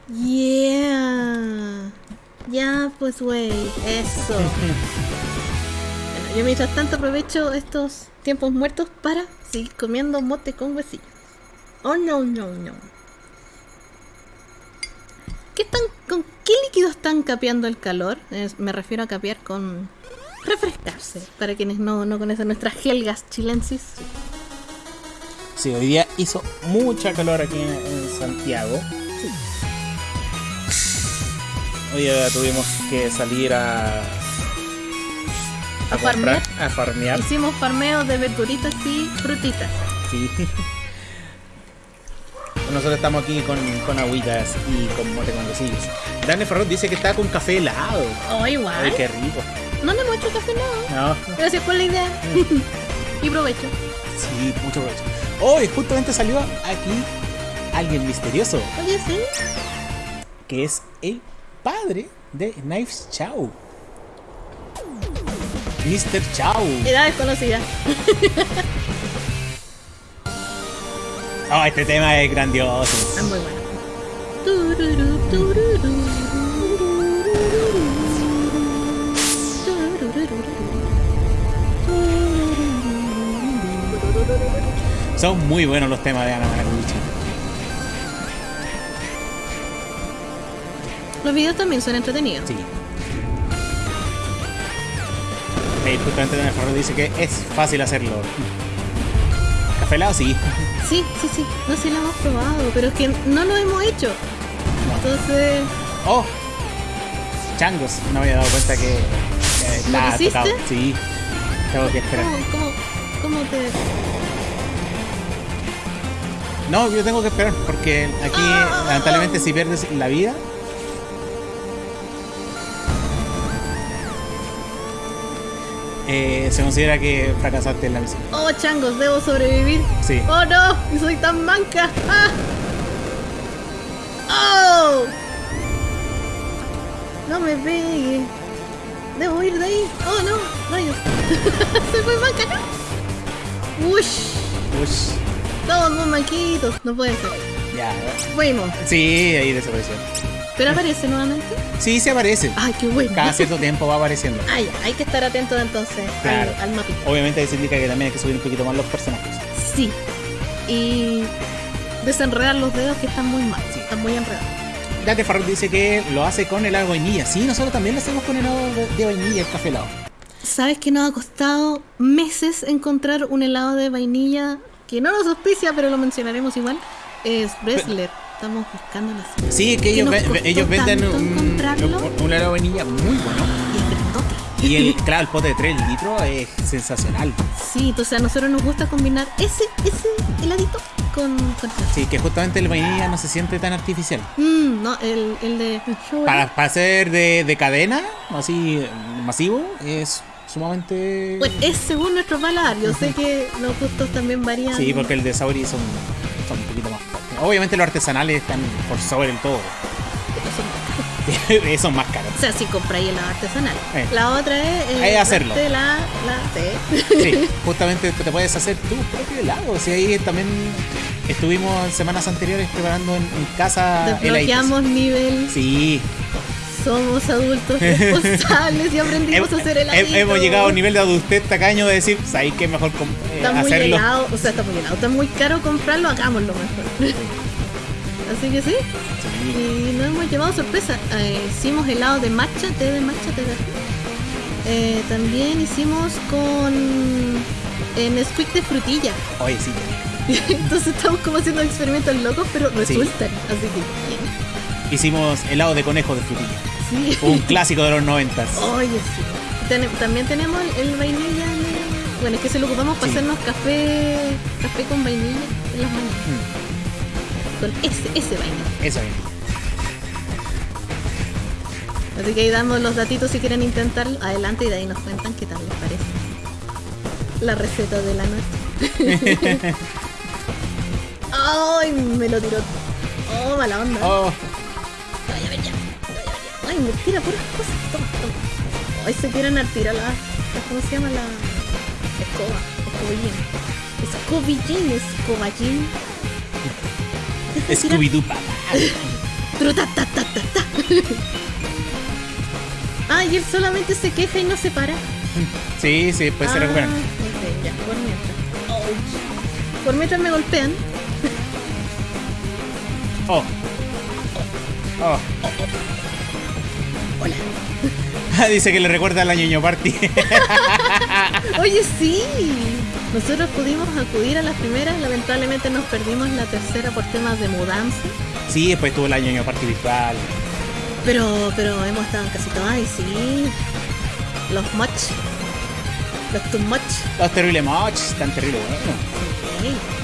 Yeah. Ya, pues, güey. Eso. *laughs* yo mientras tanto aprovecho estos tiempos muertos para seguir comiendo mote con huesillos. Oh, no, no, no. ¿Qué están, ¿Con qué líquido están capeando el calor? Es- me refiero a capear con refrescarse. Para quienes no, no conocen nuestras gelgas chilensis. Sí, hoy día hizo mucha calor aquí en, en Santiago. Hoy día tuvimos que salir a. ¿A farmear? A farmear. Hicimos farmeos de verduritas y frutitas. Sí. *laughs* Nosotros estamos aquí con, con agüitas y con mote con huesillos. Daniel Ferrot dice que está con café helado. Oh, igual. Ay, qué rico. No le hemos hecho café nada. No, Gracias por la idea. *laughs* y provecho. sí, mucho provecho. Hoy justamente salió aquí alguien misterioso, Oye, sí. que es el padre de Knives Chow. Mr. Chow. Edad desconocida. *laughs* Oh, este tema es grandioso. Es muy bueno. Son muy buenos los temas de Ana Maracuchi. Los videos también son entretenidos. Sí. Justamente Daniel dice que es fácil hacerlo. Café helado, sí. Sí, sí, sí. No sé si lo hemos probado, pero es que no lo hemos hecho. Entonces, Oh, changos, no me había dado cuenta que eh, ¿Lo está hiciste? tocado. Sí, tengo que esperar. ¿cómo, cómo, cómo te...? No, yo tengo que esperar porque aquí, Ah. lamentablemente, si pierdes la vida. Eh, se considera que fracasaste en la misión. Oh, changos, debo sobrevivir. Sí. Oh, no, soy tan manca. Ah. Oh. No me pegue. Debo ir de ahí. Oh, no, rayos. *laughs* Se fue manca, no. Ush, Ush, todos muy manquitos. No puede ser. ya. Fuimos. Sí, ahí desapareció. Pero aparece nuevamente. Sí, se aparece. Ay, qué bueno. Cada cierto tiempo va apareciendo. Ay, hay que estar atentos entonces Claro. al, al mapita. Obviamente eso indica que también hay que subir un poquito más los personajes. Sí. Y desenredar los dedos que están muy mal. Sí. Están muy enredados. Dante Farrell dice que lo hace con helado de vainilla. Sí, nosotros también lo hacemos con helado de, de vainilla, el café helado. ¿Sabes que nos ha costado meses encontrar un helado de vainilla que no nos auspicia, pero lo mencionaremos igual? Es Bresler. Estamos buscando la cena. Sí, que Que ellos, ve- ellos venden un, un- helado de vainilla muy bueno. Y es grandote. Y el, *laughs* claro, el pote de 3 litros es sensacional. Sí, entonces a nosotros nos gusta combinar ese, ese heladito con, con Sí, que justamente el vainilla no se siente tan artificial. Mm, no, el, el de Para, para ser de, de cadena, así masivo, es sumamente... Bueno, es según nuestro paladar. Yo sé que los gustos también varían. Sí, porque el de Sauri son, Obviamente los artesanales están por sobre el todo. *laughs* Son más caros. O sea, si compráis el artesanal. Eh. La otra es. eh, que hacerlo. La, la, sí. Sí, *laughs* justamente te puedes hacer tu propio helado. Si ahí también estuvimos en semanas anteriores preparando en, en casa. Desbloqueamos nivel Sí, somos adultos *laughs* responsables y aprendimos a hacer heladito. Hemos llegado a un nivel de adultez tacaño de decir, ¿sabes qué mejor eh, Está muy hacerlo? helado, o sea, está muy helado, está muy caro comprarlo, hagámoslo mejor. *laughs* Así que sí, Sí. y nos hemos llevado sorpresa. Eh, hicimos helado de matcha, té de matcha, té de eh, También hicimos con eh, Nesquik de frutilla. Oye, sí. *laughs* Entonces estamos como haciendo experimentos locos, pero resultan. Así que bien. Hicimos helado de conejo de frutilla. Sí. Un clásico de los noventas. Oye, sí. También tenemos el, vainilla. de- Bueno, es que se lo ocupamos para Sí. hacernos café café con vainilla en las mañanas. Mm, Con ese, ese vainilla. eso es. Así que ahí damos los datitos si quieren intentarlo. Adelante y de ahí nos cuentan qué tal les parece. La receta de la noche. *laughs* ¡Ay! Me lo tiró. ¡Oh, mala onda! Oh, ¡Ay, me tira puras cosas! Toma, toma. ¡Ay, se quieren tirar la, la- ¿Cómo se llama la escoba? Escobillín. Escobillín, escoballín. Scooby-Doo papá. Truta, ta, ta, ta, ta. Ah, y él solamente se queja y no se para. Sí, sí, después se Ah, recuperan. ya, por mientras. Ouch. Por mientras me golpean. Oh. Oh. Hola. *laughs* Dice que le recuerda al ñoño party. *laughs* Oye, sí. Nosotros pudimos acudir a las primeras, lamentablemente nos perdimos la tercera por temas de mudanza. sí, después tuvo el ñoño party virtual. Pero, pero hemos estado en casi todas y sí. Los much. Los too much. Los terribles mods, tan terribles, bueno.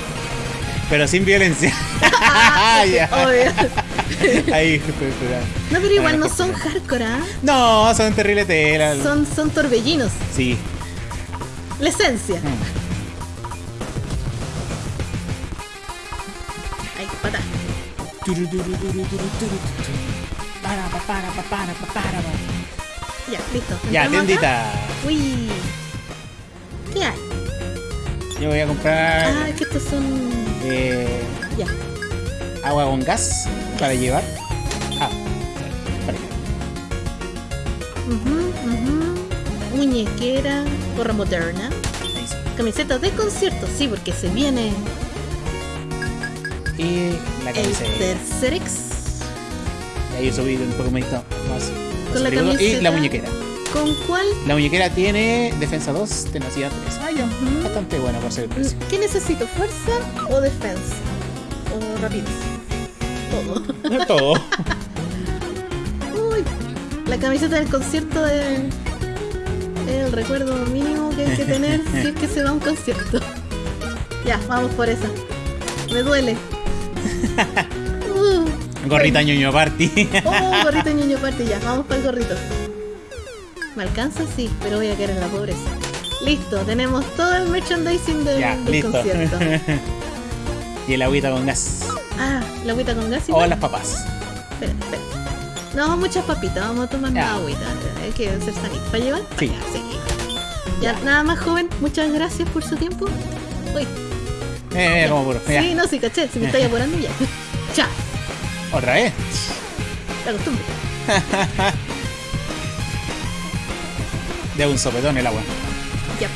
Pero sin violencia. Ah. *laughs* Ahí. No, pero igual no son hardcore, ¿ah? No, son terribles telas. Son, son torbellinos. Sí. La esencia. Mm. Ay, pata. Para, pa, para, pa, para, pa, para, pa. Ya, listo. Ya, tiendita. Uy. ¿Qué hay? Yo voy a comprar Ah, que estos son. eh, Ya. agua con gas para llevar. Ah. Ujú, ujú. Muñequera, gorra moderna. Ahí. Camiseta de concierto, sí, porque se viene Y la el camiseta. tercer ex. Ahí he subido un poco más. más Con la periodo. y la muñequera. ¿Con cuál? La muñequera tiene defensa 2, tenacidad 3. Ah, ya. Ujú. Bastante buena para ser el precio. ¿Qué necesito? ¿Fuerza o defensa? ¿O rapidez? Todo. *laughs* Todo. Uy, la camiseta del concierto es el recuerdo mínimo que hay que tener *laughs* si es que se va a un concierto. Ya, vamos por esa. Me duele. *laughs* Uh, Gorrita ñoño party. oh, gorrito ñoño parte ya. Vamos para el gorrito. ¿Me alcanza? Sí, pero voy a caer en la pobreza. Listo, tenemos todo el merchandising del, ya, del listo. concierto. *laughs* y el agüita con gas. Ah, la agüita con gas O igual. las papas. Espera, espera. No, muchas papitas, vamos a tomar más agüita. Hay que ser sanito. ¿Para llevar? Sí. Ya, sí. Ya, nada más joven, muchas gracias por su tiempo. Uy, Eh, como puro. Ya. sí, no, sí, caché, si me *laughs* estáis apurando ya. *laughs* Ya, Otra vez. la costumbre. De un sopetón el agua. Ya.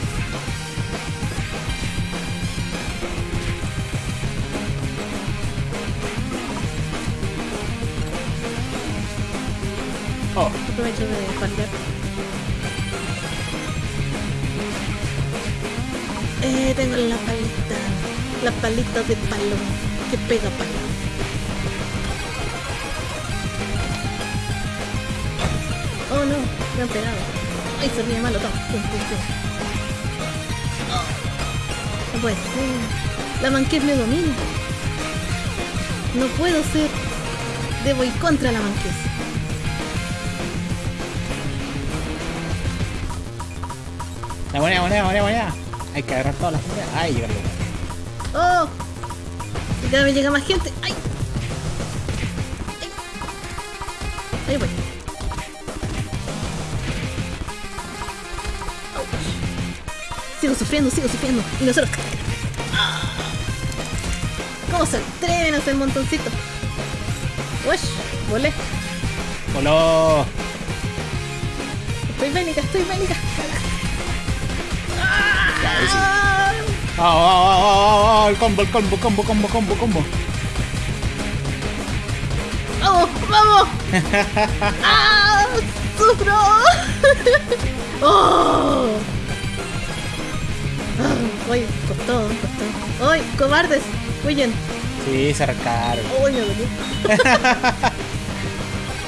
Oh, Aprovecho de partear. Eh, tengo la palita. La palita de palo. Que pega palo. Oh no, me han pegado. Ay, se ríe malo, toma. Pum, pum, pum. No puede ser. La manqués me domina. No puedo ser. Debo ir contra la manqués. la moneda, moneda, moneda, moneda. Hay que agarrar todas las monedas. Ay, llegarlo. ¡Oh! Y cada vez llega más gente. ¡Ay! ¡Ay! Ahí voy. Sigo sufriendo, sigo sufriendo. Y nosotros. ¿Cómo se atreven a hacer montoncito? ¡Ush! Volé. Hola. Estoy bélica, estoy bélica. Ah, Ah, ah, ah, ah, ah, el combo, el combo, combo, combo, combo, combo. ¡Vamos! ¡Vamos! *laughs* ¡Ah! ¡Sufro! *laughs* ¡Oh! *gasps* ¡Uy! Costó, costó. ¡Uy! ¡Cobardes! ¡Huyen! Sí, se arrancaron. ¡Uy! Me dolió. *laughs*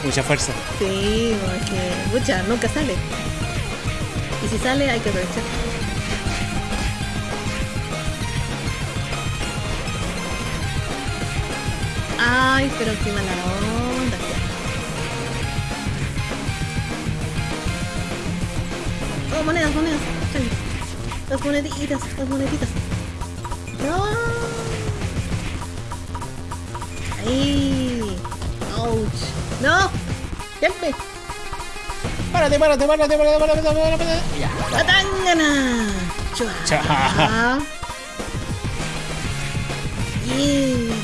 Mucha fuerza. Sí, porque. Mucha, nunca sale. Y si sale, hay que aprovechar. Ay, pero qué mala onda. Oh, monedas, monedas. Las moneditas, las moneditas. No. Ahí. Ouch. No. Helpe. Párate, párate, párate, párate, párate, párate, párate. Ya. ¡Atangana! Chua. Chua. Yeah.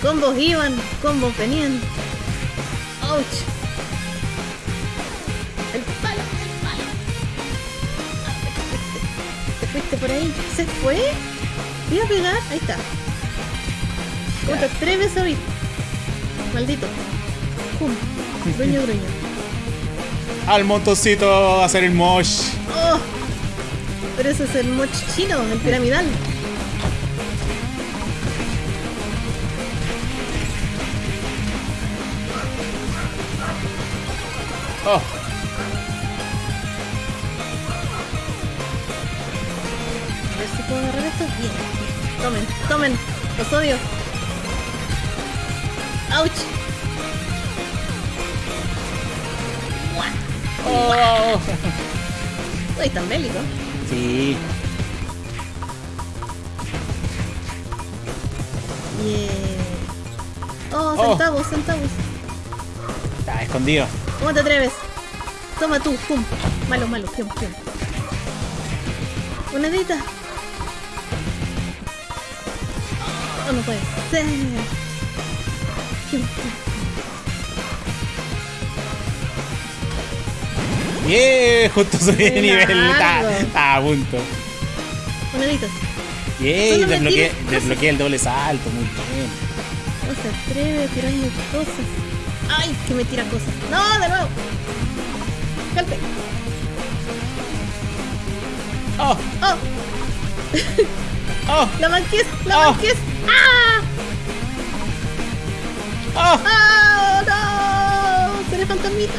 Combos iban, combos venían. Ouch. Fuiste, te fuiste por ahí. ¿Se fue? Iba a pegar. Ahí está. ¿Cómo te Ya. atreves a oír? Maldito. Pum. Gruño, gruño. Al montoncito a hacer el mosh. ¡Oh! Pero ese es el moch chino, el piramidal. Los odio. ¡Auch! oh. Uy, tan bélico. Sí. Yeah. Oh, Oh. centavos, centavos. Está escondido. ¿Cómo te atreves? Toma tú, pum. Malo, malo, pium, pium. Monedita. Oh, no puede ser. Yeah, justo subí de nivel. Está, a punto. Moneditas. Yeah, desbloqueé, desbloqueé el doble salto. Muy bien. No se atreve a tirarme cosas. ¡Ay! Que me tira cosas. ¡No! ¡De nuevo! ¡Calpe! Oh, ¡Oh! oh, *laughs* ¡La manqués! ¡La Oh. manqués! ¡Ah! oh, ¡Ah! ¡No! ¡Seré fantasmita!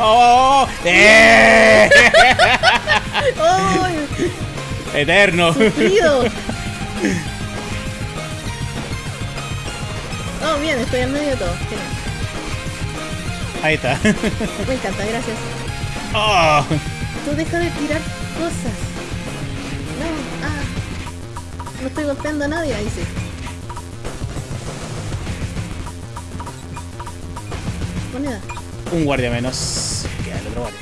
oh, oh. ¡Eh! *laughs* ¡Ay! Eterno. ¡Sufrido! *laughs* Oh, bien, estoy al medio de todo. Ahí está. Me encanta, gracias. *laughs* Oh, Tú deja de tirar cosas. No estoy golpeando a nadie, ahí sí. Moneda. un guardia menos. Queda el otro guardia.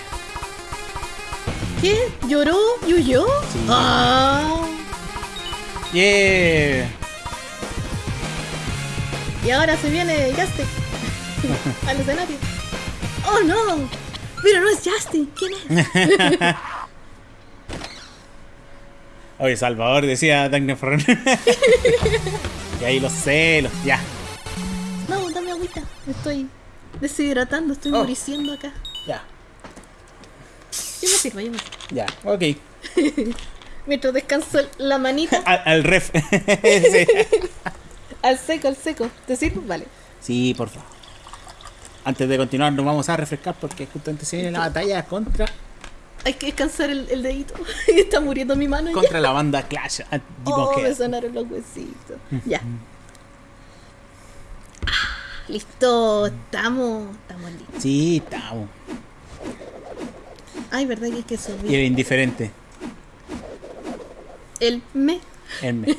¿Qué? ¿Lloró? ¿Y huyó? Sí. Ah. Yeah. Y ahora se viene Justin *laughs* *laughs* al escenario. ¡Oh no! Pero no es Justin, ¿quién es? *laughs* Oye, Salvador decía Dagnefron. *laughs* y ahí los celos, ya. No, dame agüita. Me estoy deshidratando, estoy Oh. muriciendo acá. Ya. Yo me sirvo, yo me sirvo. Ya, ok. *laughs* Mientras descanso la manita *laughs* Al, al ref. al seco, al seco. ¿Te sirvo? Vale. Sí, por favor. Antes de continuar, nos vamos a refrescar porque justamente se viene la batalla contra, Hay que descansar el, el dedito. *laughs* Está muriendo mi mano ya. contra la banda Clash. Ah, Oh, me Head. sonaron los huesitos. Ya. Ah, Listo, estamos, estamos listos. Sí, estamos. Ay, verdad que hay que Y subir. el indiferente. El me. El me. *laughs*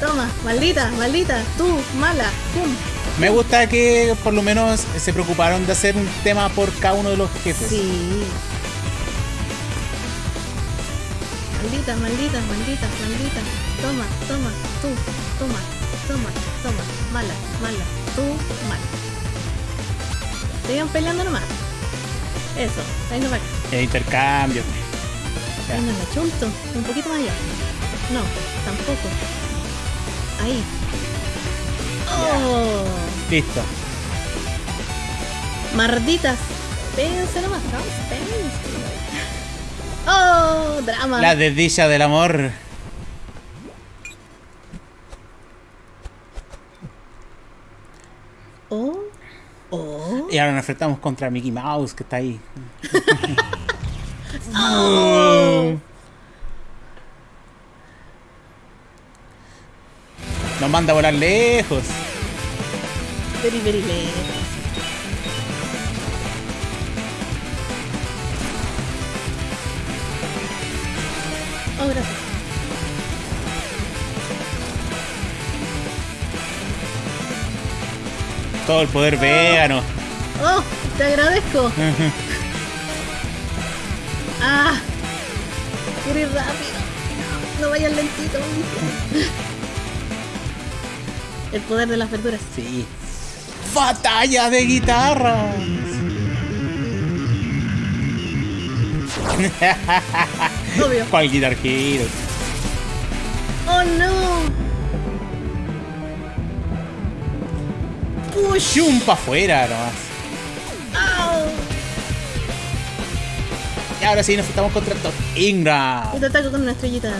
Toma, maldita, maldita, tú, mala, pum. Me gusta que por lo menos se preocuparon de hacer un tema por cada uno de los jefes. Sí. Maldita, maldita, maldita, maldita. Toma, toma, tú, toma, toma, toma. Mala, mala, tú, mala. Sigan peleando nomás. Eso, ahí no va. El intercambio. Ahí no chunto. Un poquito más allá. No, tampoco. Ahí. Oh, Listo. marditas. Péguense nomás, péguense. Oh, drama. La desdicha del amor. Oh, oh. Y ahora nos enfrentamos contra Mickey Mouse, que está ahí. *laughs* Oh. Nos manda a volar lejos. Very, very lejos. Oh, gracias. Todo el poder vegano. Oh, te agradezco. Ah, quiero ir rápido. No vayas lentito. El poder de las verduras. Sí. Batalla de guitarra. Obvio. ¿Cuál Guitar Hero? Oh no. Push. Chum pa' afuera nomás. Y ahora sí nos enfrentamos contra Todd Ingram. Y te ataco con una estrellita.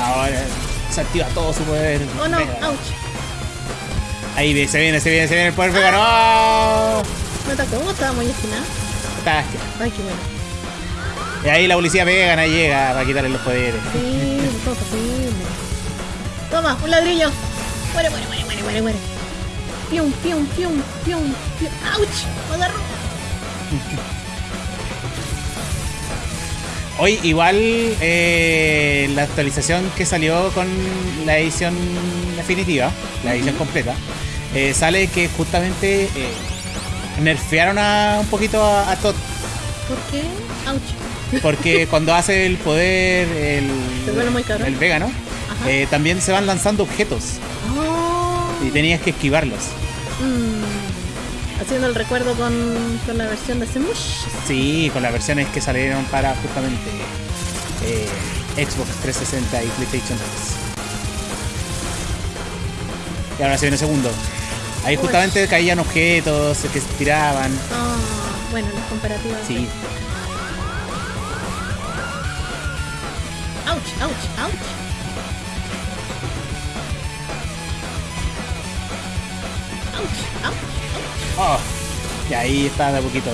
Ahora se activa todo su poder. Oh no, ouch. Ahí se viene, se viene, se viene el poder vegano. ¡Oh! Me atacó, estaba muy esquinada. Está- Ay, qué bueno. Y ahí la policía vegana llega para quitarle los poderes. Sí, todo posible. Toma, un ladrillo. Muere, muere, muere, muere, muere, muere. Pium, pium, pium, pium, pium. ¡Auch! Me agarró. Hoy igual eh, la actualización que salió con la edición definitiva, la edición completa, eh, sale que justamente eh, nerfearon a, un poquito a, a Todd. ¿Por qué? ¡Auch! Porque *laughs* cuando hace el poder el, muy el vegano, Ajá. eh, también se van lanzando objetos. Y tenías que esquivarlos. Mm. Haciendo el recuerdo con, con la versión de Semush. Sí, con las versiones que salieron para justamente eh, Xbox 360 y PlayStation 3. Y ahora se viene el segundo. Ahí Uy. justamente caían objetos que se tiraban. Ah, bueno, las comparativas. Sí. ¡Auch! ¡Auch! ¡Auch! ¡Auch! Oh, y ahí está de poquito.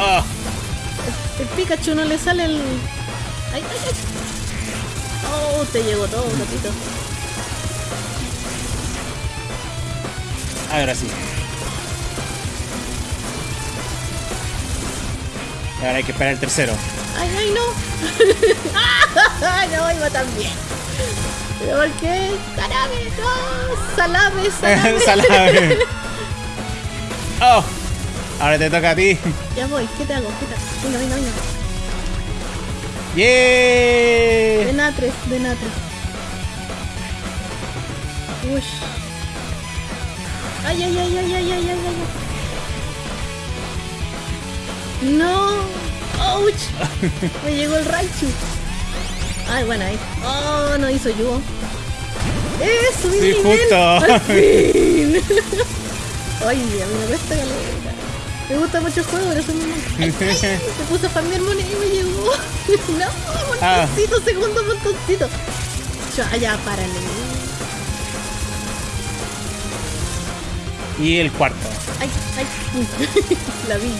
Oh, El Pikachu no le sale el. ¡Ay, ay, ay! ¡Oh! Te llegó todo, gatito. ahora sí. Ahora hay que esperar el tercero. ¡Ay, ay, no! ¡Ay, *laughs* no! Iba tan bien. ¿Pero por qué? ¡Carame! ¡No! ¡Salame! *laughs* ¡Salame! Salame. Oh, ahora te toca a ti. ya voy, ¿qué te hago? ¿Qué te hago? Venga, venga, venga. De ¡Yeah! natres, de natres. Uy. Ay, ay, ay, ay, ay, ay, ay, ay. No. Ouch. Me llegó el Raichu. Ay, bueno, ahí. Oh, no hizo yo. Eso, mi Sí, nivel. justo. Al fin. *laughs* Ay, a mí me cuesta caleta. Me gusta mucho el juego, pero. Ay, ay, me puse a farmear moneda y me llegó. *laughs* No, Ah. montoncito, segundo montoncito. Ya, ya, párale. Y el cuarto. Ay, ay. *laughs* La vi.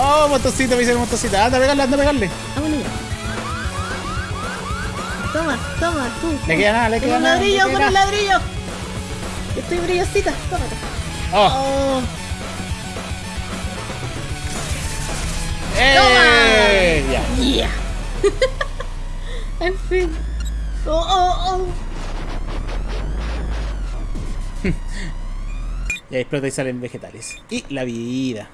Oh, motoncito, me dice el motoncito. Anda a pegarle, anda a pegarle. Ah, ya. Toma, toma, tú. Le queda nada, le Con queda un nada. ladrillo, con un ladrillo. Estoy brillosita, tómate. Oh, Oh, ¡Eh! Ya. Yeah. *laughs* en fin. Oh, oh, oh. *laughs* Y ahí explota y salen vegetales. Y la vida.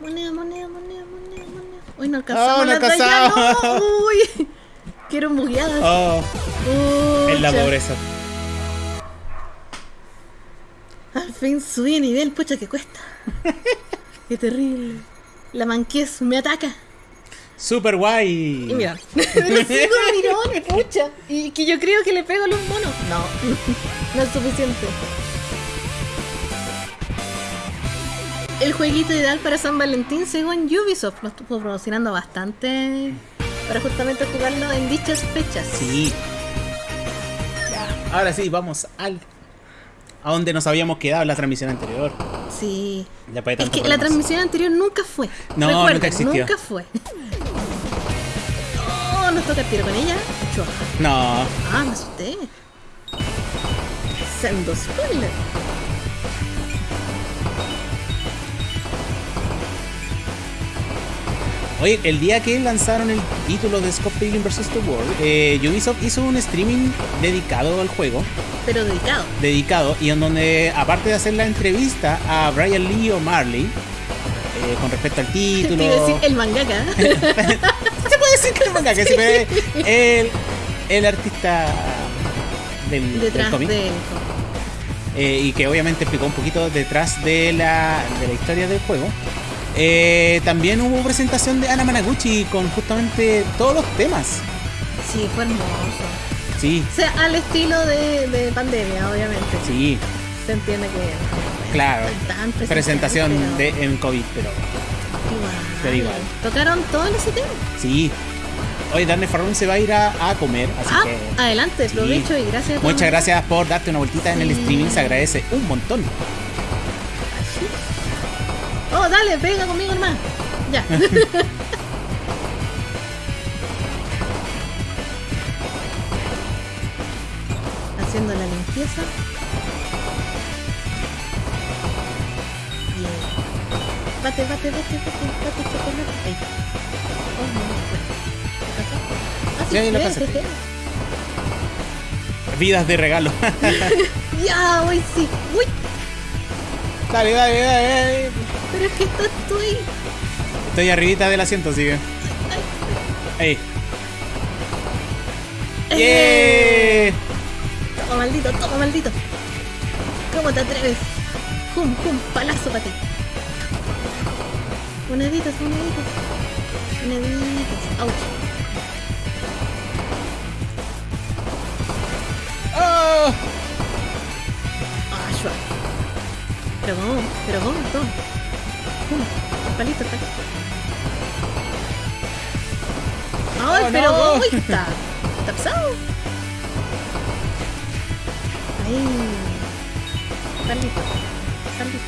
Moneda, moneda, moneda, moneda, moneda. Uy, no alcanzamos Oh, no alcanzamos. no. Uy. Quiero bugueadas. Oh, es la Pucha. pobreza. Al fin subí de nivel, pucha que cuesta. *laughs* Qué terrible. La manquez me ataca. Super guay. Y mira, *laughs* sigo mirón, pucha. Y que yo creo que le pego a los monos. No, *laughs* no es suficiente. El jueguito ideal para San Valentín, según Ubisoft, lo estuvo promocionando bastante para justamente jugarlo en dichas fechas. Sí. Ya, Ahora sí, vamos al. A donde nos habíamos quedado en la transmisión anterior. Sí. Es que la transmisión anterior nunca fue. No, nunca existió. Nunca fue. Oh, nos toca el tiro con ella. Chua. No. Ah, me asusté. Sendo spoiler. Oye, el día que lanzaron el título de Scott Pilgrim vs. The World, eh, Ubisoft hizo un streaming dedicado al juego, Pero dedicado. dedicado, y en donde, aparte de hacer la entrevista a Brian Lee O'Malley, eh, con respecto al Te título. a decir el mangaka. *laughs* Se puede decir que el manga, que sí, el, el artista del, cómic. del eh, y que obviamente explicó un poquito detrás de la, de la historia del juego. Eh, también hubo presentación de Ana Managuchi con justamente todos los temas. Sí, fue hermoso. Sí, O sea, al estilo de, de pandemia, obviamente. sí, Se entiende que. claro. Presentación de, en COVID, pero Igual. pero igual. Tocaron todos los ítems. sí. Hoy Darne Farrón se va a ir a, a comer, así Ah, que adelante, sí. provecho y gracias a todos. muchas gracias por darte una vueltita en el streaming, se agradece un montón. Oh, dale, pega conmigo hermano. Ya. *laughs* Haciendo la limpieza. Bien. Bate, bate, bate, bate, bate, chocolate. Ahí. Oh, no. Ah, Sí, ahí lo pasaste. Vidas de regalo. *laughs* Ya, hoy sí. Uy, dale, dale, dale, dale. Pero es que estás tú ahí. Estoy arribita del asiento, sigue. Ahí. ¡Yeah! Toma maldito, toma maldito. ¿Cómo te atreves? Jum, jum, palazo para ti. Moneditas, moneditas. Moneditas. Ouch. ¡Oh! Ah. Pero cómo, pero cómo, toma. Palito, el palito. Ay, Oh, pero no. cómo está. Está pesado. Ahí. Palito. Palito.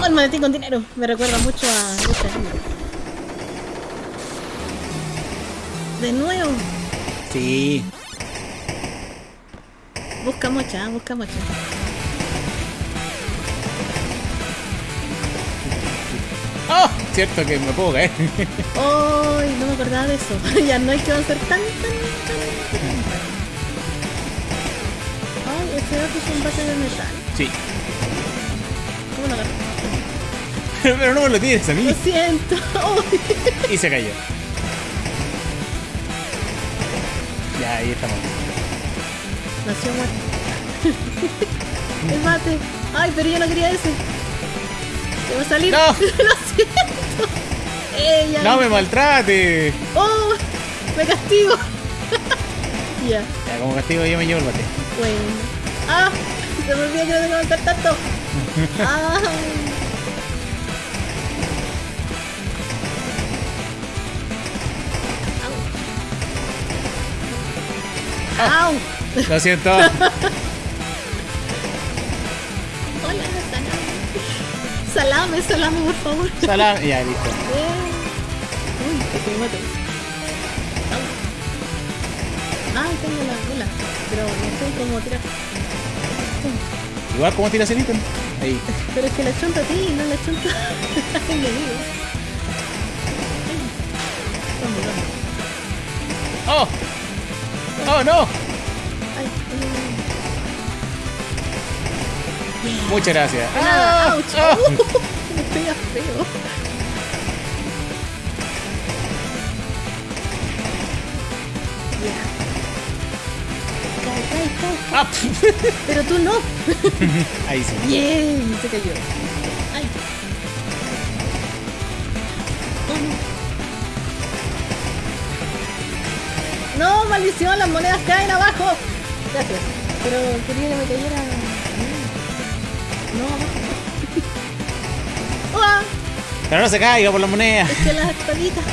Oh, el maletín con dinero. Me recuerda mucho a Libre. De nuevo. Sí. Busca mocha, busca mocha. Cierto que me puedo caer. Ay, no me acordaba de eso. *laughs* ya no hay que avanzar tan, tan, tan, tan. Ay, ese otro es un bate de metal. Sí. ¿Cómo lo agarro? *laughs* Pero no me lo tires a mí. Lo siento. *laughs* Y se cayó. Ya, ahí estamos. Nació muerto. El mate. Ay, pero yo no quería ese. ¿Te va a salir? No. lo siento. Ella. ¡No me maltrate! Oh, me castigo. *laughs* ya, Ya, como castigo yo me llevo el bate. bueno. Ah, se me olvidó que no tengo que avanzar tanto. Ah. Au. Lo siento. *laughs* Hola, salame. Salame, salame, por favor. Salam. Ya, listo. Casi me. Ay, tengo la bola. Pero no sé cómo tirar. Igual como tiras el ítem. Ahí. Pero es que la chunta a ti, no la chunta al enemigo. ¡Oh! ¡Oh, no! Ay, ay, Muchas gracias. ¡Ah! ¡Ah! *laughs* Me pega feo. ¡Ah! Pero tú no. *laughs* Ahí sí. Bien, se cayó. Ay. Oh, no. No, maldición, las monedas caen abajo. Gracias. Pero quería que me cayera. No, abajo. Pero no se caiga por la moneda. Es que las espaditas.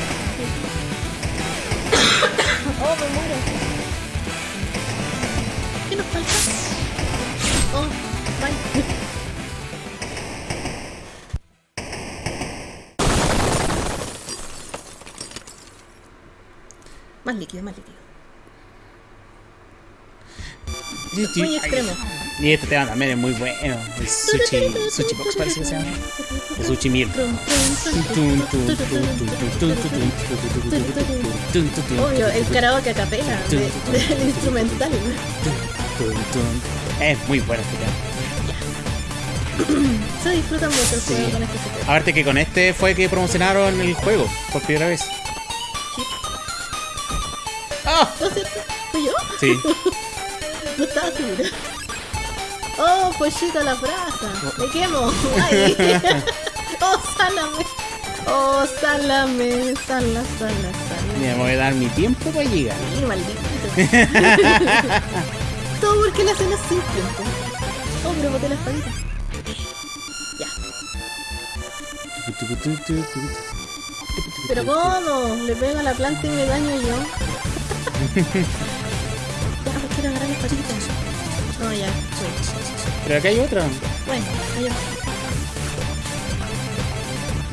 Falta? Oh. Más líquido, más líquido. Muy extremo. Y este tema también es muy bueno. El sushi, sushi box parece que se llama. El sushi meal. Obvio, el karaoke a capela del instrumental. Es muy bueno este tema. Se disfruta mucho el juego Sí. con este sistema. Aparte que con este fue que promocionaron el juego por primera vez. ¡Ah! ¿No es cierto? ¿Fui yo? Sí. *laughs* No estaba segura. Oh, pollito a la brasa. Me quemo. Ay. *laughs* Oh, sálame. Oh, sálame. Sala, sala, sala. Me voy a dar mi tiempo para llegar. Sí, maldito. *laughs* Todo porque la hacen tiempo. Oh, pero boté la espadita. Ya. Pero ¿cómo? Le pego a la planta y me daño yo. *laughs* ya, pues quiero agarrar la espadita. No, ya. sí. Pero acá hay otra. Bueno, allá.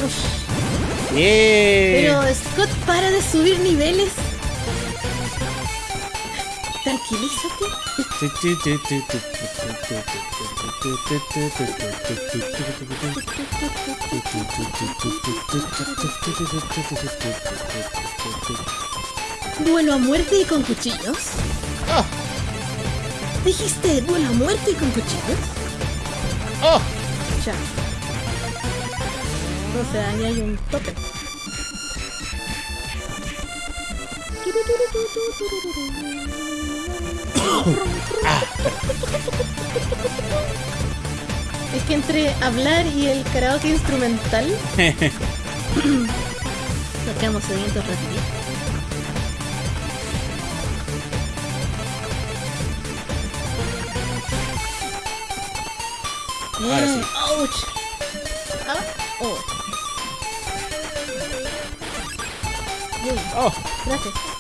Uf. ¡Yeah! Pero Scott, para de subir niveles. Tranquilízate. ¿Duelo a muerte y con cuchillos? ¡Oh! ¿Dijiste duelo a muerte y con cuchillos? ¡Oh! Ya. O sea, ahí hay un tope. Es que entre hablar y el karaoke instrumental *laughs* nos quedamos sedientos rapidito. Ahora sí. Ouch. Ah, oh. Bien, ¡Oh! gracias.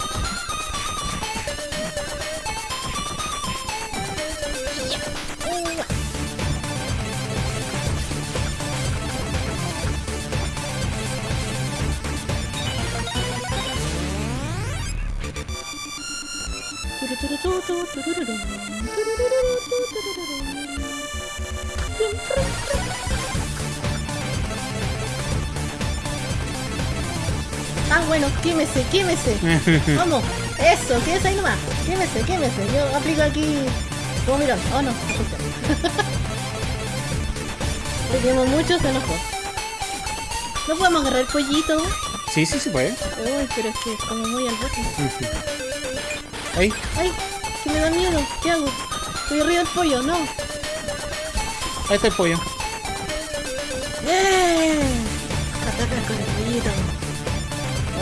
Ah, bueno, quémese, quémese. *laughs* Vamos, eso, quédese ahí nomás. Quémese, quémese. Yo aplico aquí como mirón. Oh, no, no. *laughs* Le quemo mucho, se enojó. No podemos agarrar el pollito. Sí, sí, se puede. Uy, pero es que es como muy al bote. Ahí. Ay, que me da miedo. ¿Qué hago? Estoy arriba del pollo, no. Ahí está el pollo. ¡Bien! Ataca con el pollito.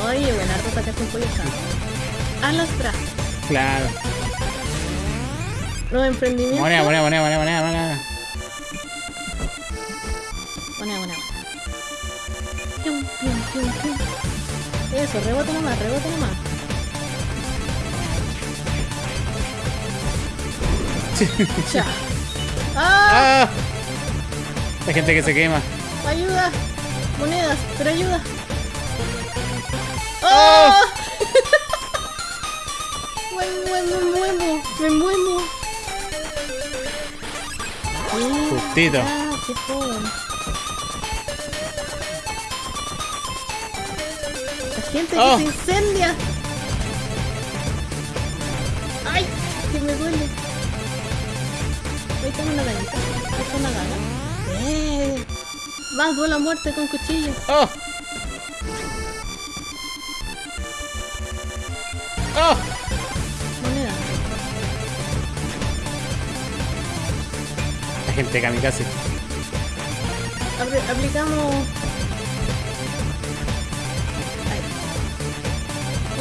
Oye, buen harto atacar con pollo acá. A los brazos. Claro. Nuevo emprendimiento. Moneda, moneda, moneda, moneda, moneda, moneda. Pium, pium. Eso, rebota nomás, rebota nomás. Ya. ¡Ah! *laughs* ¡Ah! Hay gente que se quema. ¡Ayuda! Monedas, pero ayuda. *laughs* ¡Oh! me, muevo, me muevo. Justito. Gracias. qué joven. La gente Oh. que se incendia. ¡Ay! Que me duele. Tengo una. Ahí está una daga. ¡Eh! Más duele a muerte con cuchillo. ¡Oh! ¡Oh! Moneda. La gente kamikaze. Apl- aplicamos. Ahí.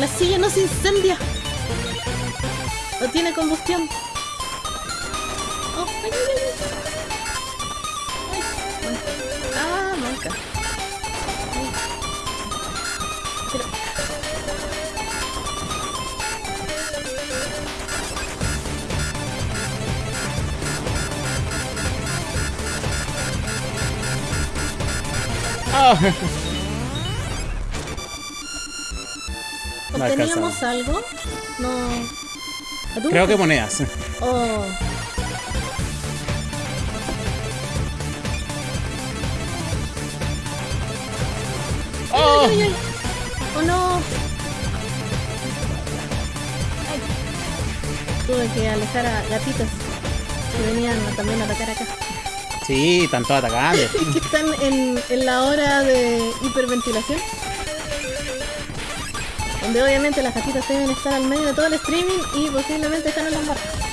La silla no se incendia. No tiene combustión. *laughs* No ¿Obteníamos algo? No. Creo que monedas. Oh. ¡Oh! Ay, ay, ay. Oh no. Tuve que alejar a gatitas que venían también a atacar acá. Sí, están todos atacando. que están en, en la hora de hiperventilación. Donde obviamente las gatitas deben estar al medio de todo el streaming y posiblemente están en las barras.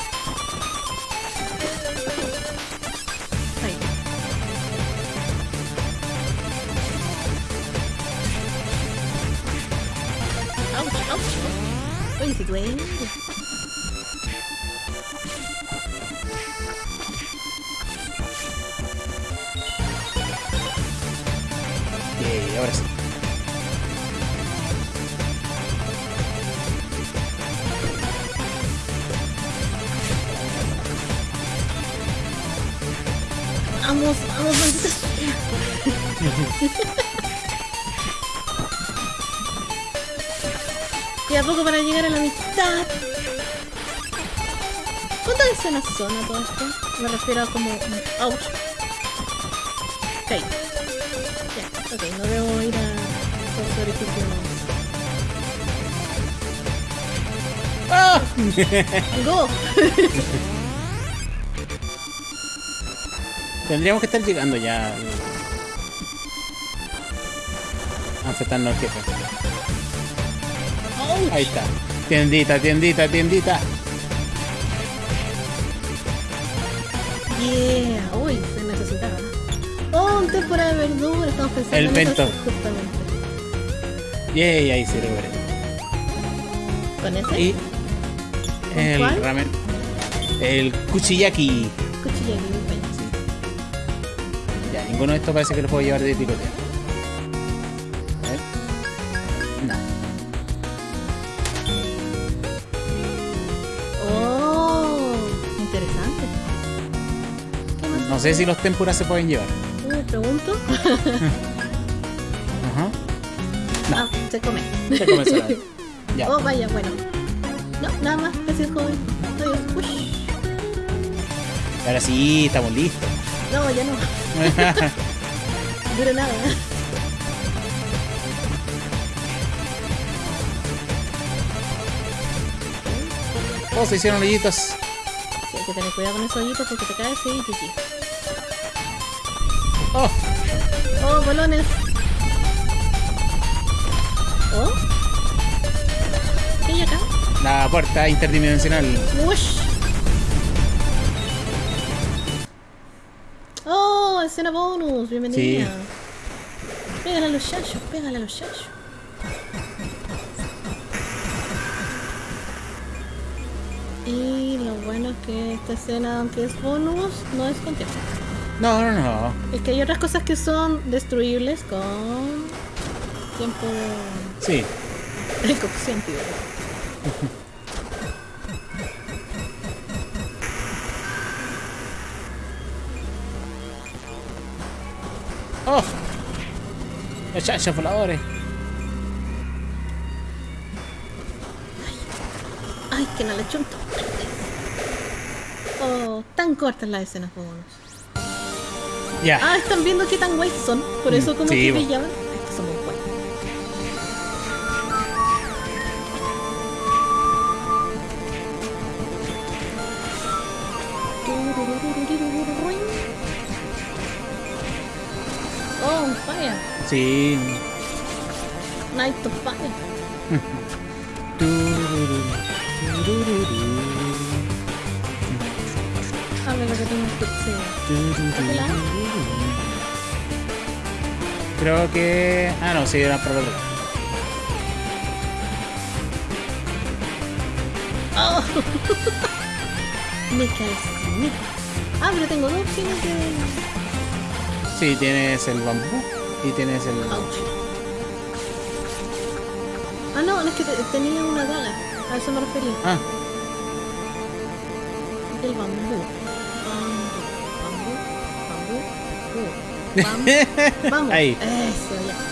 Y a poco para llegar a la mitad. ¿Cuántas escenas son a todo esto? Me refiero a como... ¡Ouch! Ok. Ya, ok, no debo ir a los orificios. ¡Ah! *laughs* ¡Go! Tendríamos que estar llegando ya al- a enfrentarnos al jefe. Ahí está. Tiendita, tiendita, tiendita. Yeah, uy, se necesitaba. Oh, un temporada de verdura, estamos pensando El en eso vento. justamente. Yay, ahí se logró. ¿Con ese? Y el cuál? ramen. El kuchiyaki. Cuchilla aquí, un peña. Ya, ninguno de estos parece que lo puedo llevar de picoteo. Sé si los tempuras se pueden llevar. Me pregunto. *laughs* Ajá. No. Ah, se come. Se come. *laughs* Ya. Oh, vaya, bueno. No, nada más. Gracias, joven. Adiós. Uy. Ahora sí, estamos listos. No, ya no. *laughs* Dura nada. Oh, se hicieron hoyitos. Sí, hay que tener cuidado con esos hoyitos porque te caes y chichi. Oh, bolones. Oh. ¿Qué hay acá? la puerta interdimensional. Wush. Oh, escena bonus, bienvenida. Pégale a los chachos, pégale a los chachos. Y lo bueno es que esta escena, aunque es bonus, no es con tiempo. No, no, no. Es que hay otras cosas que son destruibles con tiempo Sí. de cocción, tío. Oh. Los voladores. Ay, que no le chunto. Oh, tan cortas las escenas bonus. Ah, están viendo qué tan guays son. Por eso como Sí, que bo. brillaban. Estos son muy guays. Oh, fire. Sí. El otro lado. Oh. *laughs* Me calciné. Ah, pero tengo dos opciones de. Sí, tienes el bambú y tienes el. Ouch. Ah, no, no es que te- tenía una daga. A eso me refería. Ah, El bambú. Bambú. Bambú. Bambú. Bambú. *laughs* Vamos. Ahí. Eso, ya.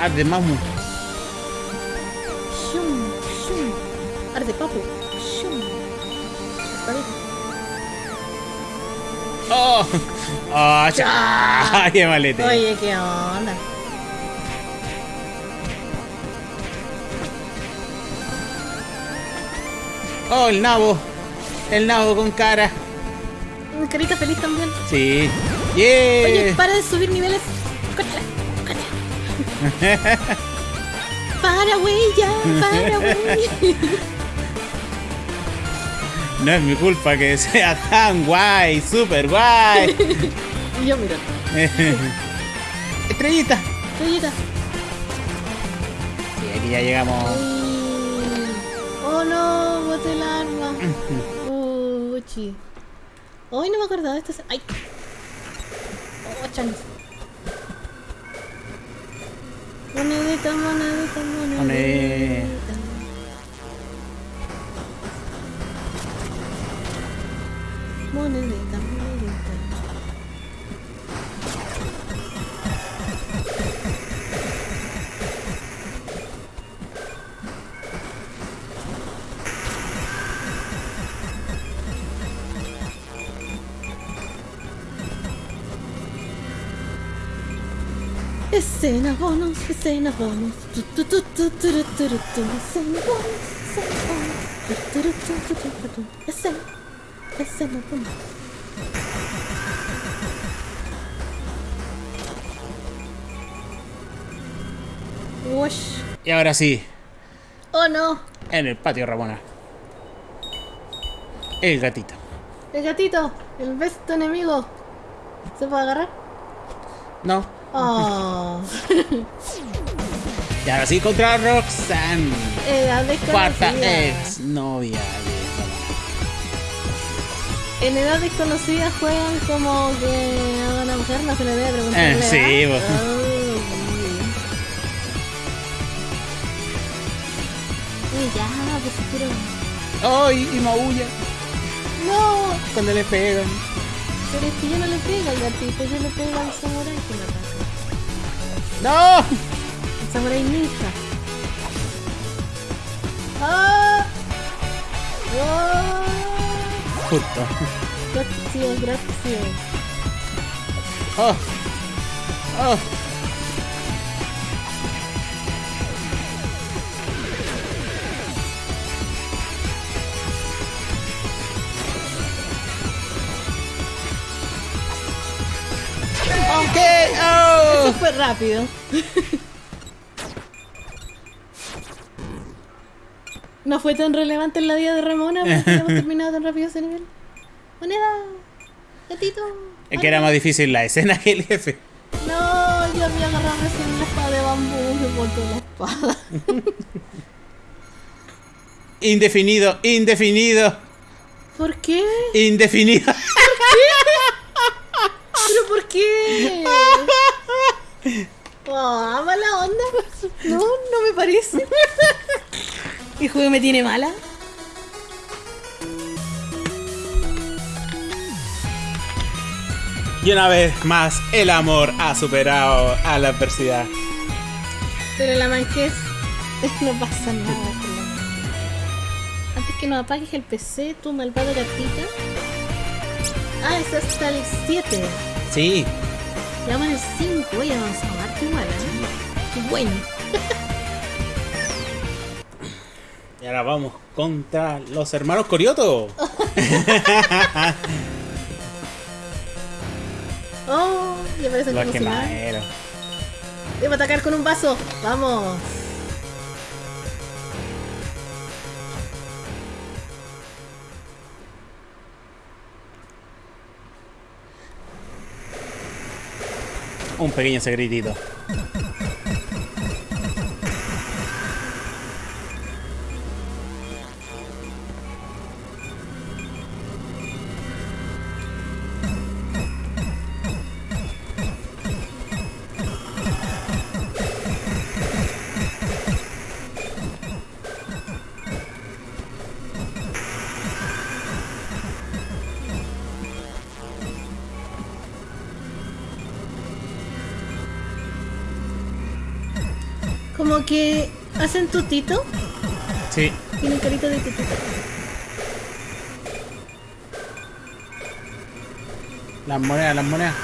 Ah, de mamu. Shum. Shum. Arde papu. Shum. ¡Oh! ¡Oh! ¡Qué *laughs* malete! Oye, ¿qué onda? ¡Oh, el nabo! El nabo con cara. Carita feliz también. Sí. Oye, ¡Yeah! para de subir niveles. *laughs* Para, güey, ya, para, güey. *laughs* No es mi culpa que sea tan guay, super guay. Y *laughs* yo, mira, Estrellita. estrellita. Sí, aquí ya llegamos. Oh no, boté el arma. Uchi. Hoy no me acordaba de esta. Ay. Oh. Estamos, estamos, estamos. Y ahora sí, Oh no, en el patio Ramona. El gatito. el gatito, el besto enemigo. ¿Se puede agarrar? No. Oh. *laughs* Y ahora sí contra Roxanne. Edad Cuarta desconocida. ex novia de. En edad desconocida juegan como que a una mujer no se le debe preguntar. Eh, sí, *laughs* Uy, ya, pues. ¡Ay! y maulla No, cuando le pegan. pero es que yo no le pego al gatito, yo le pego al samurai que me Não! Samurai Ninja. É ah! Oh! Puta. Grazie, grazie. Ah! Ah! Fue rápido. No fue tan relevante en la vida de Ramona porque hemos *laughs* terminado tan rápido ese nivel. Moneda, gatito. Es que era más difícil la escena que el jefe. No, yo había agarrado recién la espada de bambú, me botó la espada. *laughs* Indefinido, indefinido, ¿Por qué? indefinido. *laughs* ¿Pero por qué? Oh, mala onda. No, no me parece. ¿El juego me tiene mala? Y una vez más, el amor ha superado a la adversidad. Pero la manquez *laughs* no pasa nada con la manquez. Antes que nos apagues el PC, tu malvado gatita. Ah, es hasta el 7. Sí, Ya el 5. Oye, avanzado harto igual, ¿eh? Qué bueno. y ahora vamos contra los hermanos Corioto. Oh, ya parece Los. Debo atacar con un vaso. Vamos. Un pequeño secretito. Tutito. Sí. Tienen carita de tutito. Las monedas, las monedas.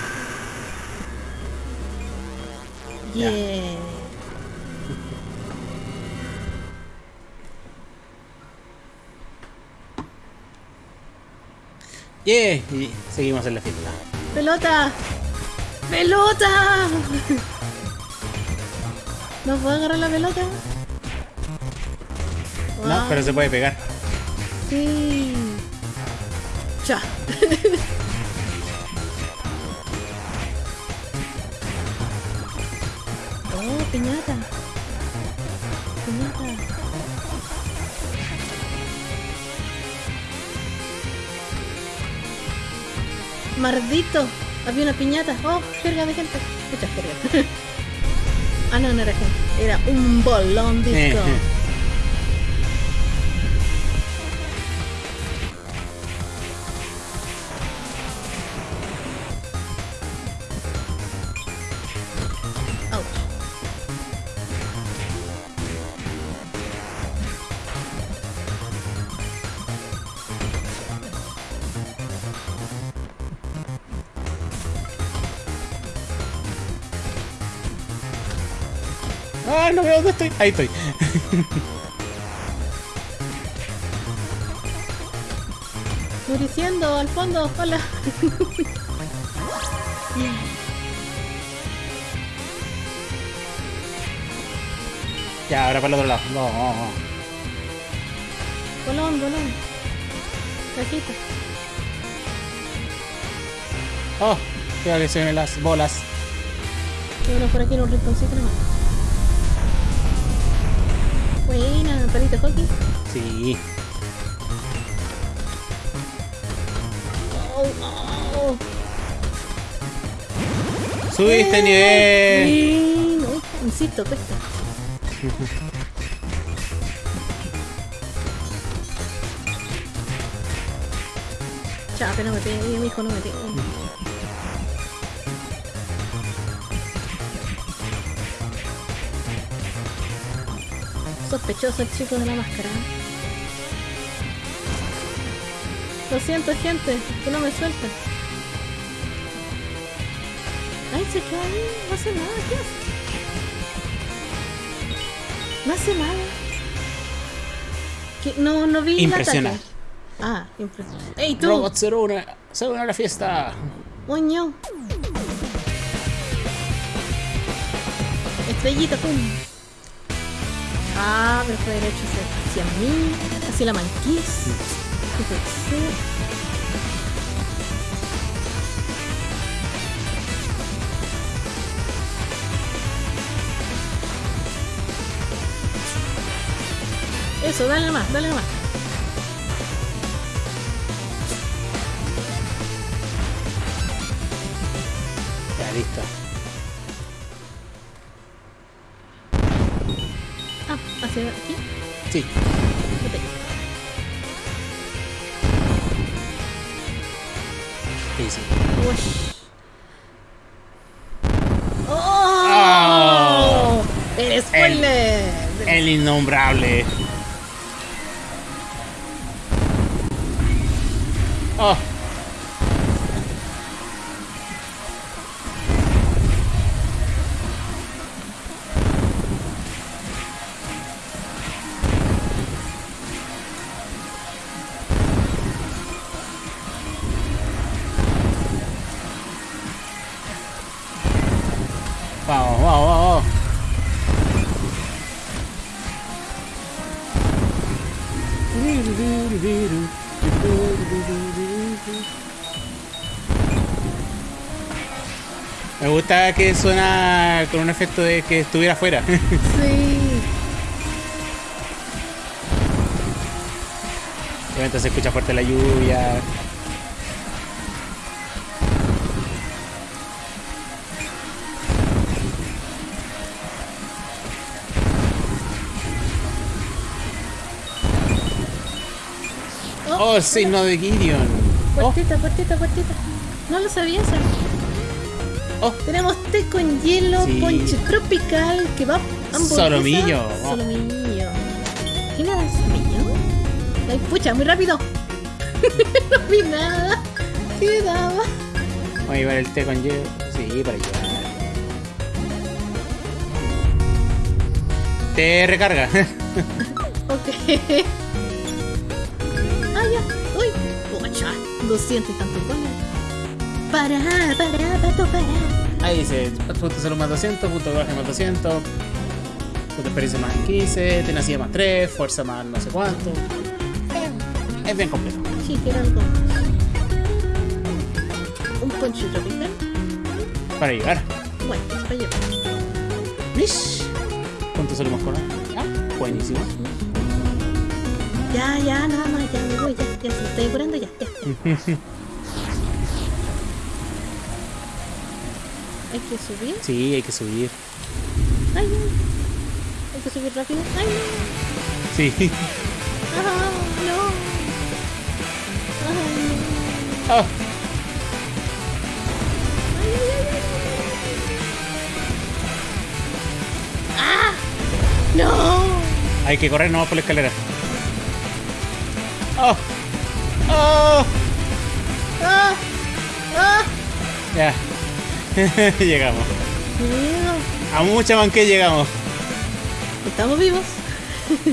Yeah. *laughs* Yeah. Y seguimos en la fiesta. ¡Pelota! ¡Pelota! *laughs* ¿No puedo agarrar la pelota? No, pero se puede pegar. Sí. Ya. *laughs* oh, piñata. Piñata. Mardito. Había una piñata. Oh, jerga de gente. Muchas jergas. *laughs* ah, no, no era gente. Era un bolón disco. *laughs* Ah, no veo dónde estoy. Ahí estoy. Muriciendo al fondo, hola. Ya, ahora para el otro lado. No. Bolón, bolón. Cajita. Oh, creo que se ven las bolas. Y uno por aquí en un rinconcito nomás. Buena, palito hockey. Sí. Oh, oh. Subiste nivel. Sí, no, insisto, cuesta. *laughs* Chape, no me pegue, mi hijo no me pegue. Sospechoso el chico de la máscara. Lo siento, gente, que no me suelta. Ay, se queda ahí, no hace nada, ¿qué hace? No hace nada. ¿Qué? No, no vi el Impresionante. ataque. Ah, impresionante. ¡Ey, tú! Robot 01, se une a la fiesta. ¡Moño! Estrellita, pum. Ah, pero fue derecho hacia, mí, hacia la manquís. Eso, dale más, dale más. inevitable que suena con un efecto de que estuviera afuera. *laughs* Sí. Obviamente se escucha fuerte la lluvia. Oh, el signo de Gideon. Oh, Puertita, puertita, puertita. No lo sabía eso. Oh. Tenemos té con hielo, Sí. ponche tropical, kebab, hamburguesa. Solomillo. Oh. Solomillo. ¿Qué me da solomillo? Ay, pucha, muy rápido. *laughs* no vi nada. ¿Qué me daba? Voy a llevar el té con hielo. Sí, para llevar. Te recarga. *laughs* Ok. Ah, ya. Uy. Pucha. 200 y tantos dólares. Para, para, pato, para. Ahí dice, punto salud más 200, punto coraje más 200, punto experiencia más 15, tenacía más 3, fuerza más no sé cuánto. Es bien completo. Sí, quiero algo. Un ponche tropical. Para llegar. Bueno, para llevar. Mish. Punto salud más coraje. Ah, buenísimo. Ya, ya, nada más, ya me voy, ya, ya, se estoy curando, ya, ya, ya. *laughs* Hay que subir. Sí, hay que subir. Ay, no. Hay que subir rápido. Ay, no. Sí. Ah, no. Ay, ay. ¡Ah! ¡No! hay que correr nomás por la escalera. Oh. Oh. ¡Ah! ¡Ah! Ya. *laughs* llegamos. A mucha manque llegamos. Estamos vivos.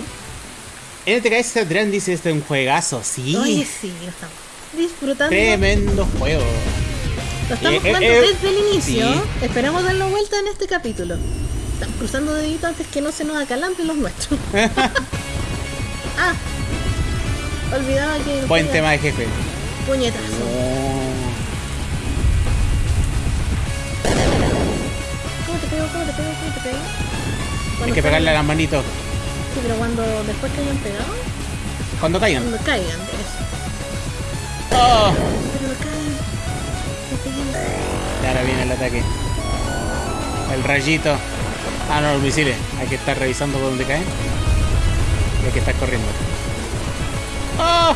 *laughs* NTK Sadran dice este es un juegazo. Sí. Oye, sí, lo estamos disfrutando. Tremendo juego. Lo estamos Eh, eh, jugando eh, desde el inicio. sí. Esperamos darle vuelta en este capítulo. Estamos cruzando deditos antes que no se nos acalambre los nuestros. *laughs* ah, olvidaba que. Buen tema de jefe. Puñetazo. ¿Cómo te pego? ¿Cómo te pego? ¿Cómo te pego? Hay Cuando que pegarle a las manitos. Sí, pero cuando después que hayan pegado, Cuando caigan. cuando caigan, eso. Oh. Pero caen. Ahora viene el ataque. El rayito. Ah, no, los misiles. Hay que estar revisando por dónde caen. Y hay que estar corriendo. ¡Oh!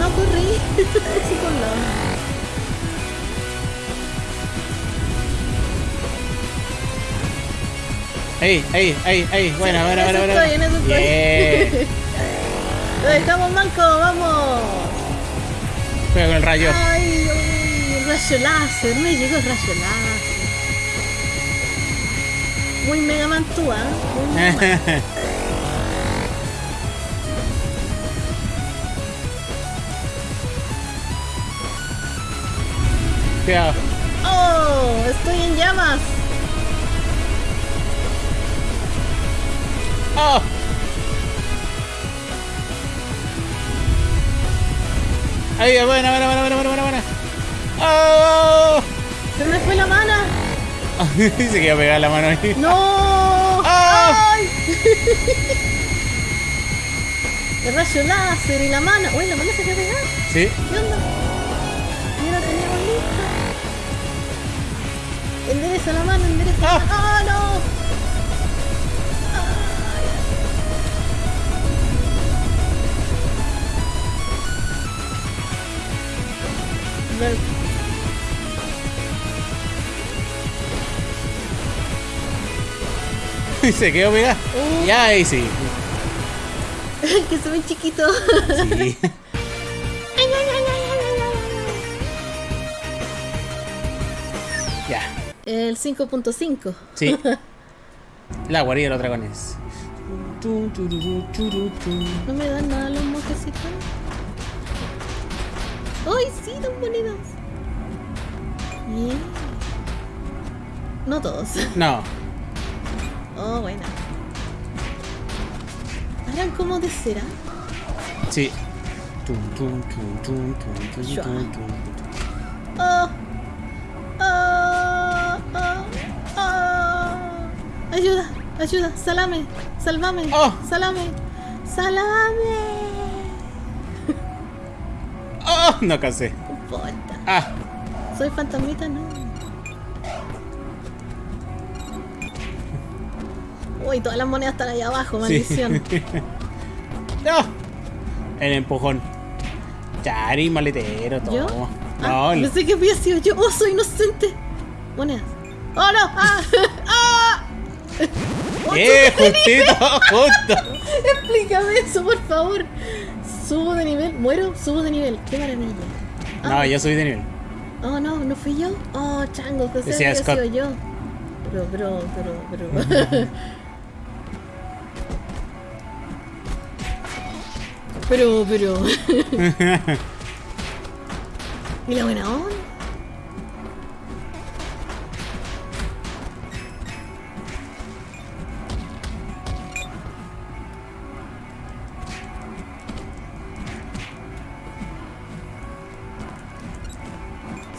No corrí. *laughs* Sí, por lado. ¡Ey, ey, ey, ey! Buena, buena, en buena, eso buena. estoy, en eso estoy. Bien. Lo dejamos manco, vamos. Juega con el rayo. Ay, uy, rayo láser, me llegó el rayo láser. Muy Mega Man tú, ¿ah? Man. *laughs* Cuidado. ¡Oh! Estoy en llamas. ¡Oh! Ahí, buena, buena, buena, buena, buena, buena, buena. ¡Oh! Se me fue la mana. *laughs* Se quedó pegada la mano ahí. ¡No! ¡Ah! ¡Ay! El rayo láser y la mana. Uy, la mana se quedó pegada. Sí. ¿Qué onda? La teníamos lista. Endereza la mano, endereza la Ah. mano. Se quedó pegada. Uh. Ya, ahí sí. que se ven chiquito. Sí. ya. El 5.5. Sí. *laughs* La guarida de los dragones. No me dan nada los mojecitos. ¡Ay, sí, tan bonitos! No todos. No. Oh, buena. ¿Harán como de cera? Sí. Tum, tum, tum, tum, tum, tum, Shua. tum, tum. ¡Oh! ¡Oh! ¡Oh! ¡Oh! ¡Ayuda! ¡Ayuda! ¡Salame! ¡Sálvame! Oh. ¡Salame! ¡Salame! ¡Oh! No cansé. No importa. Ah. Soy fantasmita, no. Uy, todas las monedas están ahí abajo, maldición. *laughs* no. El empujón. Chari, maletero, todo. ¿Yo? No, Ah, el- pensé que había sido yo. ¡Oh, soy inocente! Monedas. ¡Oh, no! ¡Ah! *laughs* ¡Ah! *laughs* ¡Eh! Justito, justo. Explícame eso, por favor. Subo de nivel, muero, subo de nivel. ¡Qué maravilla! Ah, No, yo soy de nivel. Oh, no, no fui yo. Oh, chango, que Decía había Scott. sido yo. Pero, pero, pero, pero. Pero, pero. ¿Y la buena onda?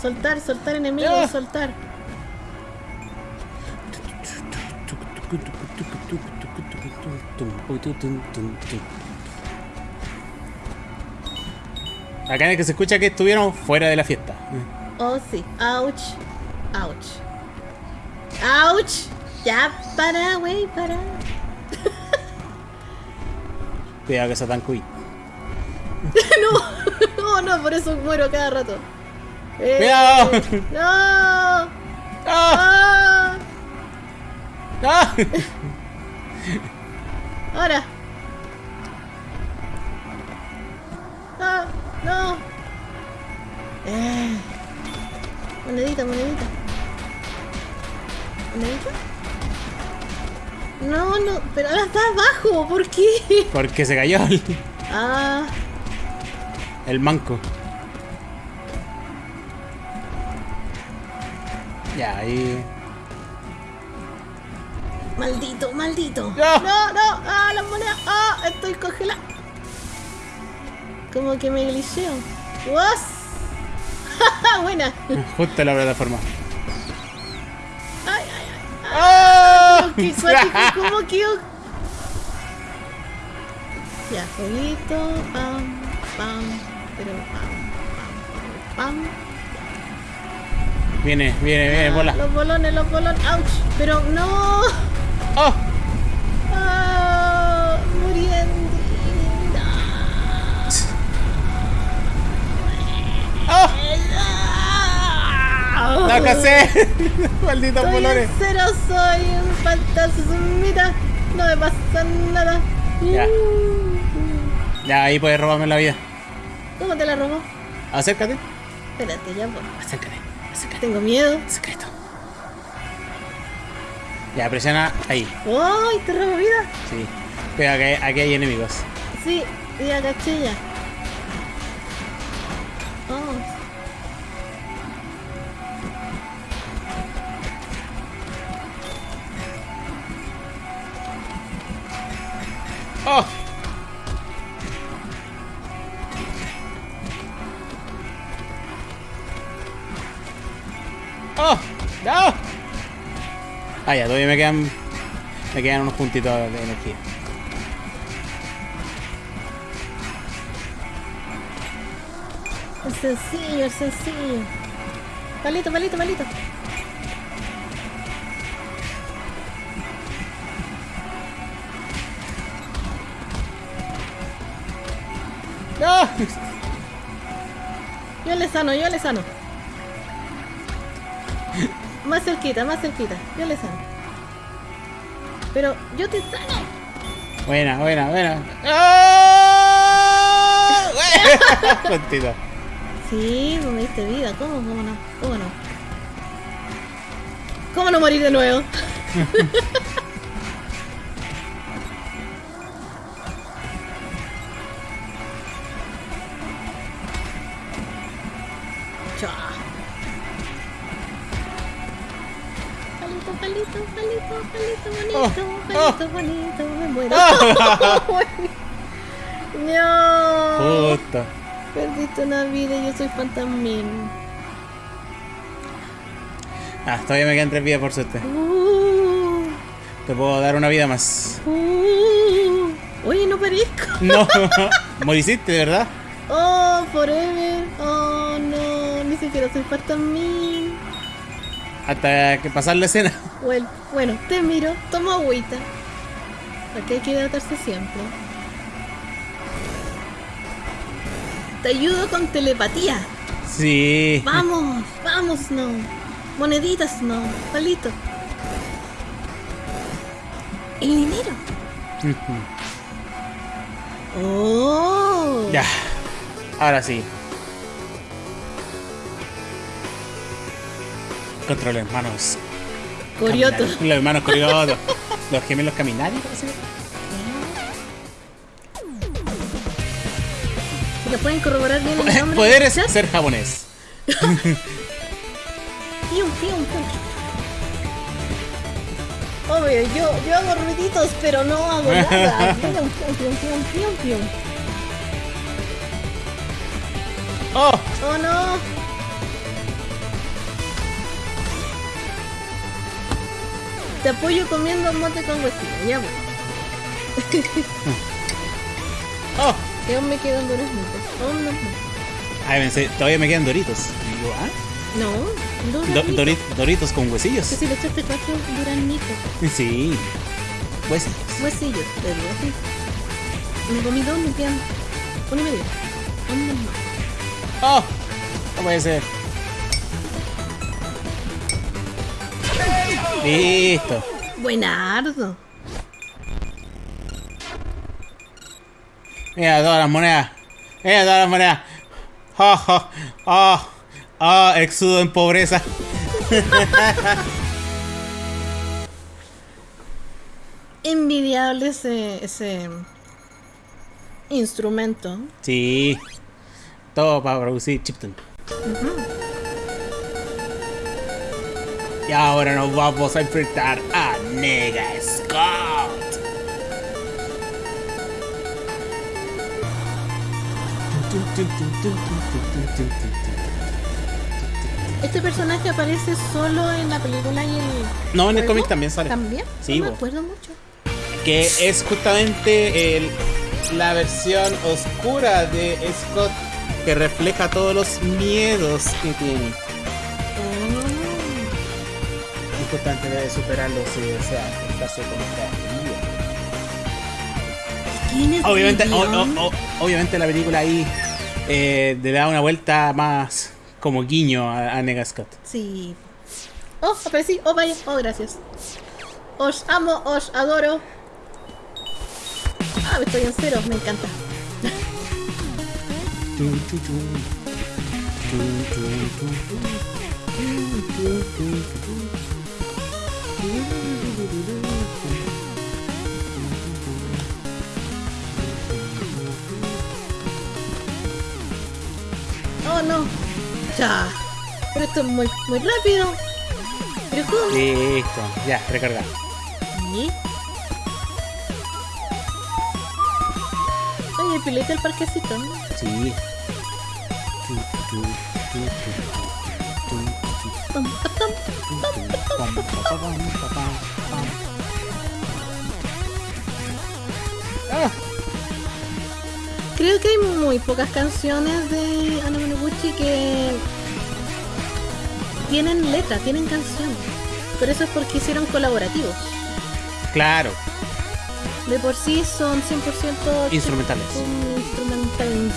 Soltar, soltar enemigos, Ya. soltar. Acá es que se escucha que estuvieron fuera de la fiesta. Oh, sí. Ouch. Ouch. Ouch. Ya, para, güey, para. *laughs* Cuidado que se tan cuy. *laughs* no, *laughs* no, no, por eso muero cada rato. Eh, ¡Cuidado! No. ¡Ah! Ah. ¡Ah! Ahora. Ah, no. Eh. Monedita, monedita. ¿Monedita? No, no, pero ahora está abajo, ¿por qué? Porque se cayó el, Ah, el manco. Ya, ahí. maldito, maldito. No. no, no, ah, las monedas, ah, estoy congelada. Como que me glitcheo. ¡Was! *laughs* Buena. Justo la plataforma. Ay, ay, ay. ¡Oh! Qué cuático, ¿cómo que? *laughs* Ya, jueguito, pam, pam, pero pam, pam, pam. Viene, viene, viene, Ah, bola. Los bolones, los bolones, ouch, pero no. ¡Oh! Ah. ¡La casé! ¡Malditos Soy colores! cero, soy un fantasmita. No me pasa nada. Ya. Uh. Ya, ahí puedes robarme la vida. ¿Cómo te la robó? Acércate. Espérate, ya voy. Acércate. Acércate. Tengo miedo. Secreto. Ya, presiona ahí. ¡Ay, te robó vida! Sí. Cuidado, que aquí hay enemigos. Sí, ya caché ya. Todavía me quedan. Me quedan unos puntitos de energía. Es sencillo, es sencillo. Palito, palito, palito. ¡No! *laughs* Yo le sano, yo le sano. Más cerquita, más cerquita. Yo le sano. Pero yo te sano. Buena, buena, buena. *laughs* Puntito. Sí, me diste vida. ¿Cómo? ¿Cómo no? ¿Cómo no? ¿Cómo no morir de nuevo? *laughs* no. Justo. Perdiste una vida y yo soy fantasmín. Ah, todavía me quedan tres vidas por suerte. Uh, Te puedo dar una vida más. uh. Oye, no perezco. No, *laughs* moriciste, verdad. Oh, forever. Oh, no. Ni siquiera soy fantasmín. Hasta que pasar la escena. Bueno, bueno, te miro, tomo agüita. Aquí hay que hidratarse siempre. Te ayudo con telepatía. Sí. Vamos, vamos, no. Moneditas, no. Palito. El dinero. Oh. Ya. Ahora sí. Contra los hermanos. Corioto. Los hermanos Corioto. *laughs* los gemelos Caminari, parece. Si lo pueden corroborar bien el *laughs* nombre. Poderes ¿Ya? ser japonés. *laughs* Pium, pium, pium. Obvio, yo, yo hago ruiditos, pero no hago nada. *laughs* Pium, pium, pium, pium, pium. ¡Oh! Oh no. Te apoyo comiendo mote con huesillo, ya bueno. *laughs* ¡Oh! Y aún me quedan duraznitos. Aún no. Ay, pensé, todavía me quedan doritos. Digo, ¿ah? No, Do- duraznitos. Dori- doritos con huesillos. Que si le echaste cuatro duraznitos. Sí. Huesillos. Huesillos, te digo así. Me comí dos, me quedan uno y medio. Uno más. ¡Oh! No puede ser. Listo. Buenardo. Mira todas las monedas. Mira todas las monedas. ¡Oh! ¡Oh! ¡Oh! ¡Oh! Exudo en pobreza. *laughs* Envidiable ese, ese instrumento. Sí. Todo para producir Chipton. Y ahora nos vamos a enfrentar a Nega Scott. Este personaje aparece solo en la película y el. No, en el cómic también sale. ¿También? Sí, no me acuerdo mucho. Que es justamente el- la versión oscura de Scott que refleja todos los miedos que tiene. Y justamente debe superarlos y o sea, enfrentarse contra ¿Quién es Obviamente, obviamente la película ahí eh, le da una vuelta más como guiño a, a Nega Scott. Sí. Oh, aparecí. Oh, vaya. Oh, gracias. Os amo, os adoro. Ah, estoy en cero. Me encanta. *laughs* No. Ya. Pero esto es muy, muy rápido. Pero ¿cómo? Listo, ya, recarga. ¿Sí? Oye, pilete el parquecito, ¿no? Sí. Ah, Creo que hay muy pocas canciones de Anna Monoguchi que tienen letra, tienen canciones. Pero eso es porque hicieron colaborativos. claro, De por sí son 100% Instrumentales. Instrumentales.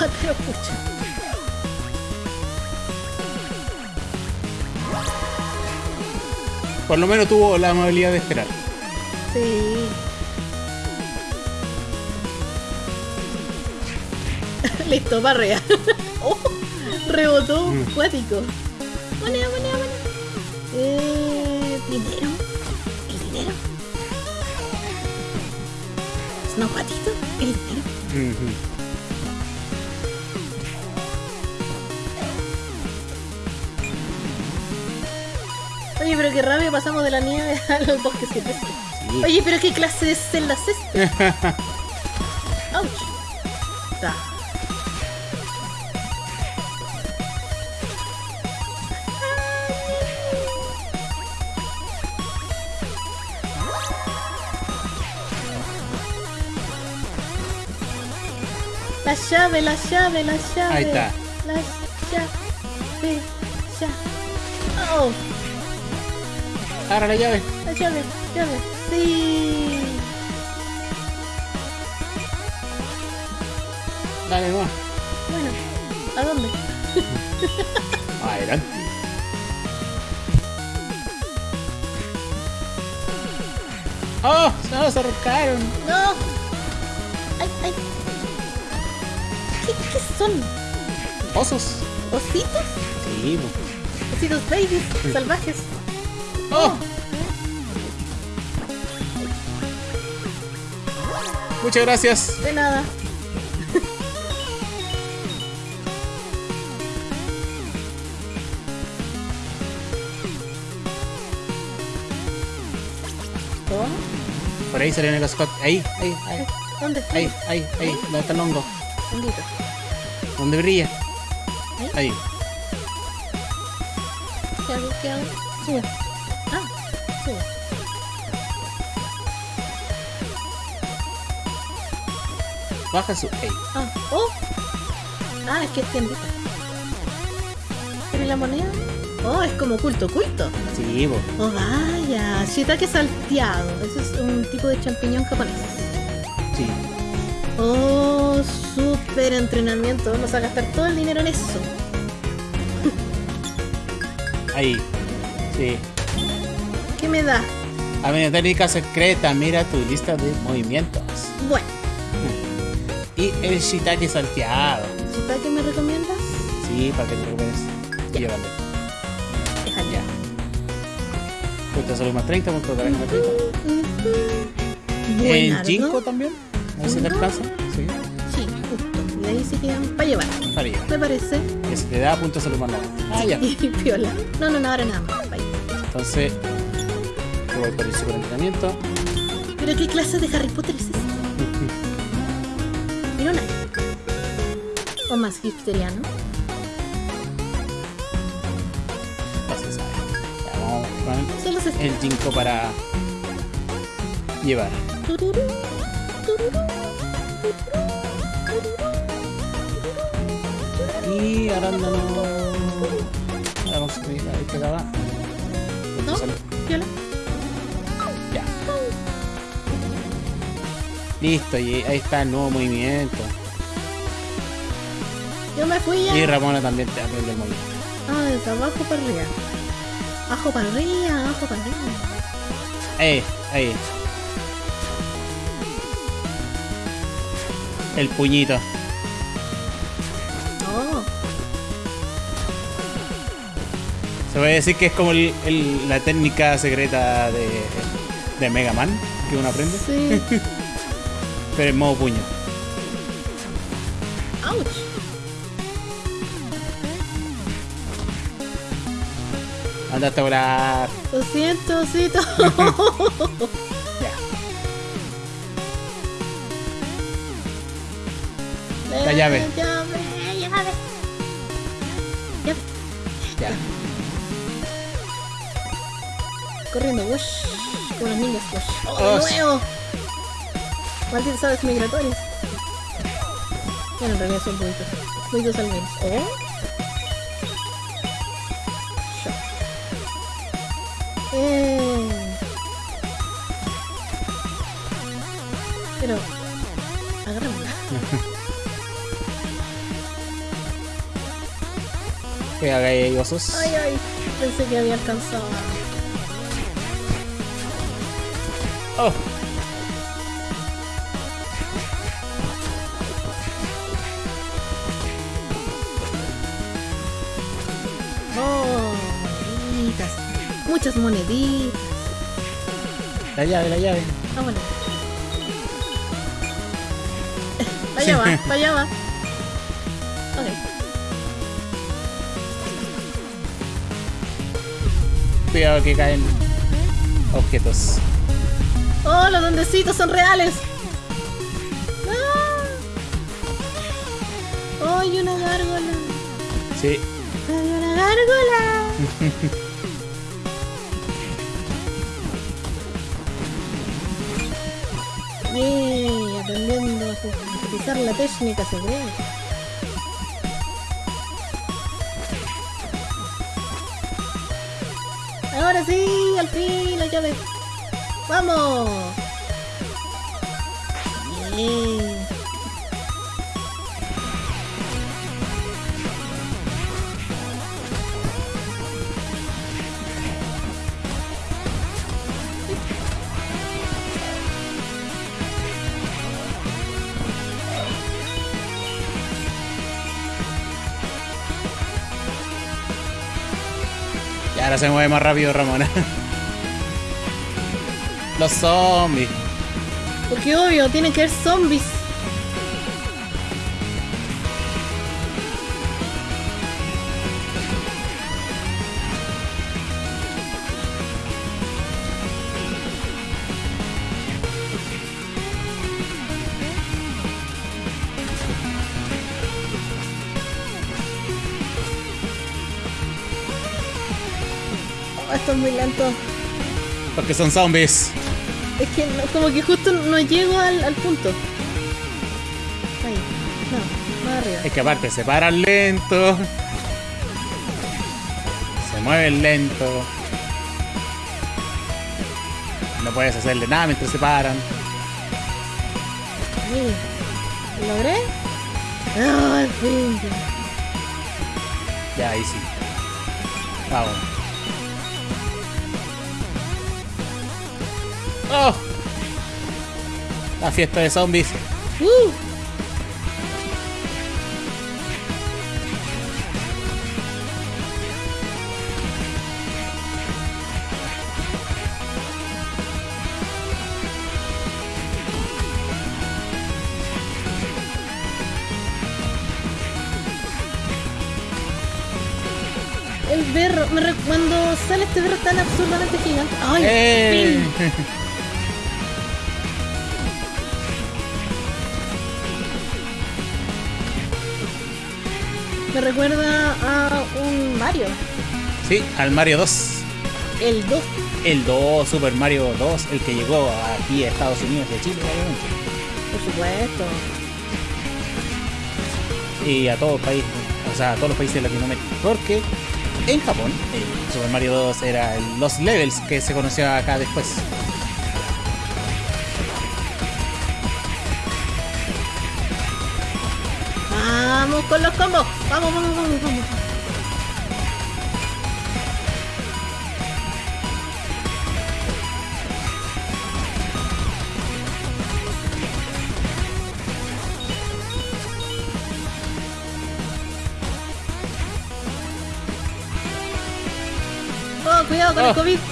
Ah, *laughs* pero pucha. Por lo menos tuvo la amabilidad de esperar. Sí. *laughs* Listo, barrea. *laughs* oh, rebotó Mm. cuático. Moneda, moneda, moneda. Eh, dinero. El dinero. No, patito. El dinero. Oye, pero qué rabia pasamos de la nieve *laughs* a los bosques silvestres. Sí. Oye, pero qué clase de celdas es esta. Llave, la llave, la llave. Ahí está. La llave, llave. Oh, Ahora la llave. la llave, llave. Sí. Dale nomás. Bueno, ¿a dónde? *laughs* Adelante. ¡Oh! Se nos ahorcaron. ¡No! Son? Osos. ¿Ositos? Sí, po. ¿Ositos babies? ¿Salvajes? ¡Oh! Muchas gracias. De nada. Por ahí salió el Scott. Ahí, ahí, ahí, ¿Dónde? ahí, ahí, ahí. ¿Dónde está el hongo? ¿Dónde brilla? ¿Ahí? Ahí. ¿Qué hago? ¿Qué hago? Sube. Ah, sube. Baja su. Ahí. Ah, oh. Ah, es que es tiendita. ¿Pero y la moneda? Oh, es como culto, culto. Sí, po. Oh, vaya. Shiitake salteado. Ese es un tipo de champiñón japonés. Sí. Oh, súper entrenamiento. Vamos a gastar todo el dinero en eso. Ahí. Sí. ¿Qué me da? A ver, técnica secreta. Mira tu lista de movimientos. Bueno, Y el shiitake salteado. ¿Shiitake me recomiendas? Sí, para que te recuperes. Ya. Llévalo. Déjalo. Ya. Punto salud más 30, punto de más 30. En Buenardo. Jinko también. A ver si te alcanza. Para llevar. Para allá. Me parece. Que se te da punto de salud 9. Ah, ya. Y *laughs* piola. No, no, no, ahora nada más. Bye. Entonces, yo voy por el superentrenamiento. ¿Pero qué clase de Harry Potter es este? Mira una. O más hipsteriano. Vamos con el Jinko para llevar. Y arándano. Vamos a subir ahí. Punto ¿No? de salud. Piola. Ya. Listo, y ahí está el nuevo movimiento. Yo me fui ya. Y Ramona también te aprende el movimiento. Ah, desde abajo para arriba. Abajo para arriba, abajo para arriba. Eh, ahí. El puñito. Se puede decir que es como el- el- la técnica secreta de, de Mega Man que uno aprende, Sí. *laughs* pero en modo puño. Ouch. Andaste a volar. Lo siento, osito. *laughs* Ya. La llave. Llave, llave. Llave. Ya. Corriendo, wush. Como los niños, wush. ¡Oh, de nuevo! Malditas aves migratorias. Bueno, en realidad son buitos. Buitos al menos. Shock. Eh. Pero. Que haga ahí osos. Ay, ay. Pensé que había alcanzado. Muchas moneditas. La llave, la llave. Vámonos. *laughs* Vaya va, vaya va. Ok. Cuidado que caen objetos. Oh, los duendecitos son reales. ¡No! ¡Ay, una gárgola! Sí. Utilizar la técnica secreta. Ahora sí, al fin la llave. ¡Vamos! Bien. Se mueve más rápido Ramona. Los zombies. Porque obvio, tienen que haber zombies. Son zombies. Es que no- como que justo no llego al, al punto. Ahí. No, más arriba. Es que aparte se paran lento. Se mueven lento. No puedes hacerle nada mientras se paran. ¿Lo logré? ¡Ah, al fin! Ya, ahí sí. Vamos. ¡Oh! La fiesta de zombies. ¡Uh! El berro, me re- cuando sale este berro tan absurdamente gigante. ¡Ay! ¡Eh! *laughs* Me recuerda a un Mario. Sí, al Mario 2. El 2. El 2, Super Mario 2, el que llegó aquí a Estados Unidos de Chile, obviamente. Por supuesto. Y a todos los países, o sea, a todos los países de Latinoamérica. Porque en Japón, el Super Mario 2 era el- los levels que se conoció acá después. Con los combos. Vamos, vamos, vamos, vamos. Oh, cuidado con Oh. el COVID.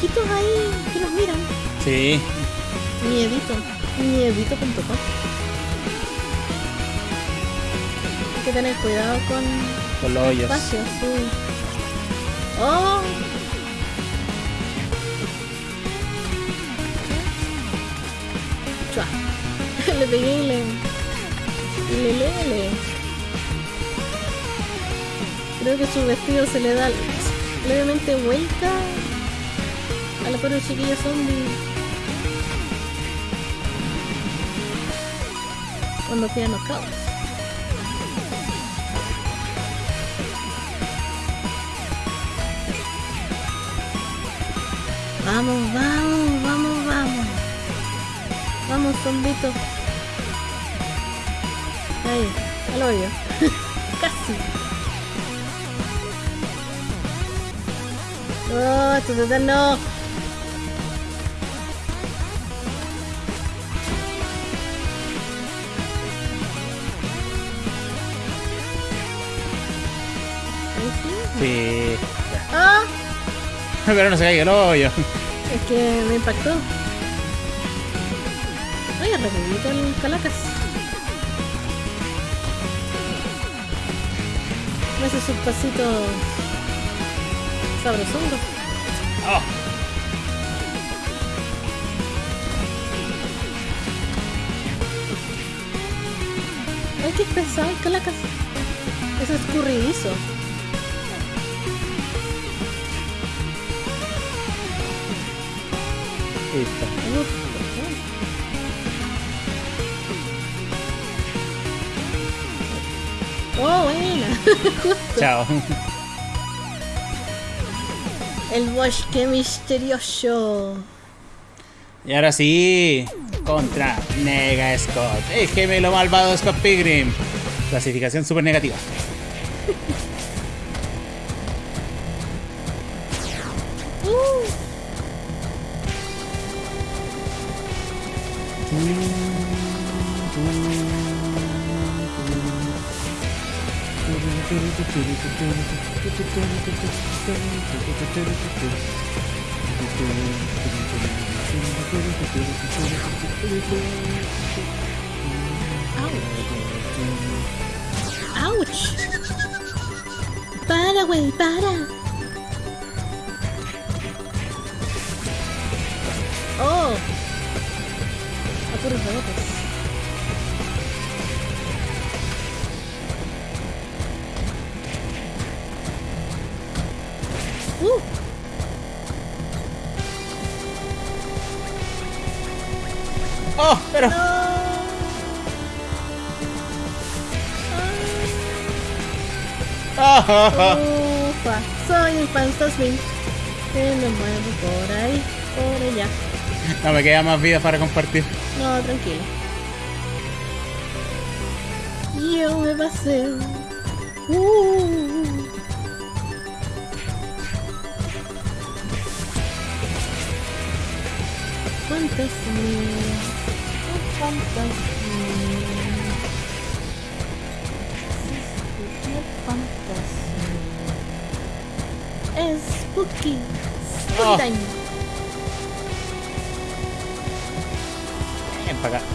Ojitos ahí que nos miran. Sí, Miedito. Miedito.com. Hay que tener cuidado con con los hoyos. espacios, sí. ¡Oh! Chua. *laughs* le pegué y le. Le, le, le. Creo que su vestido se le da levemente vuelta a la pobre chiquilla zombie. Cuando queda knockout. Vamos, vamos, vamos, vamos. Vamos, zombito. Ahí, al hoyo. *laughs* Casi. Oh, esto es eterno. Pero no se caiga el hoyo. es que me impactó. Oye, rapidito el calacas. Me hace su pasito sabrosongo. Oh, Ay, qué pesado el calacas. Es escurridizo. Oh, buena. Justo. *laughs* Chao. El bosque misterioso. Y ahora sí, contra Nega Scott, el gemelo malvado Scott Pilgrim. Clasificación super negativa. ¡Auch! Ufa, soy un fantasmín que me muevo por ahí, por allá. No me queda más vida para compartir. No, tranquilo. Yo me paseo. Uh. Fantasía. Un fantasía. Spooky Oh. time. Ven para acá.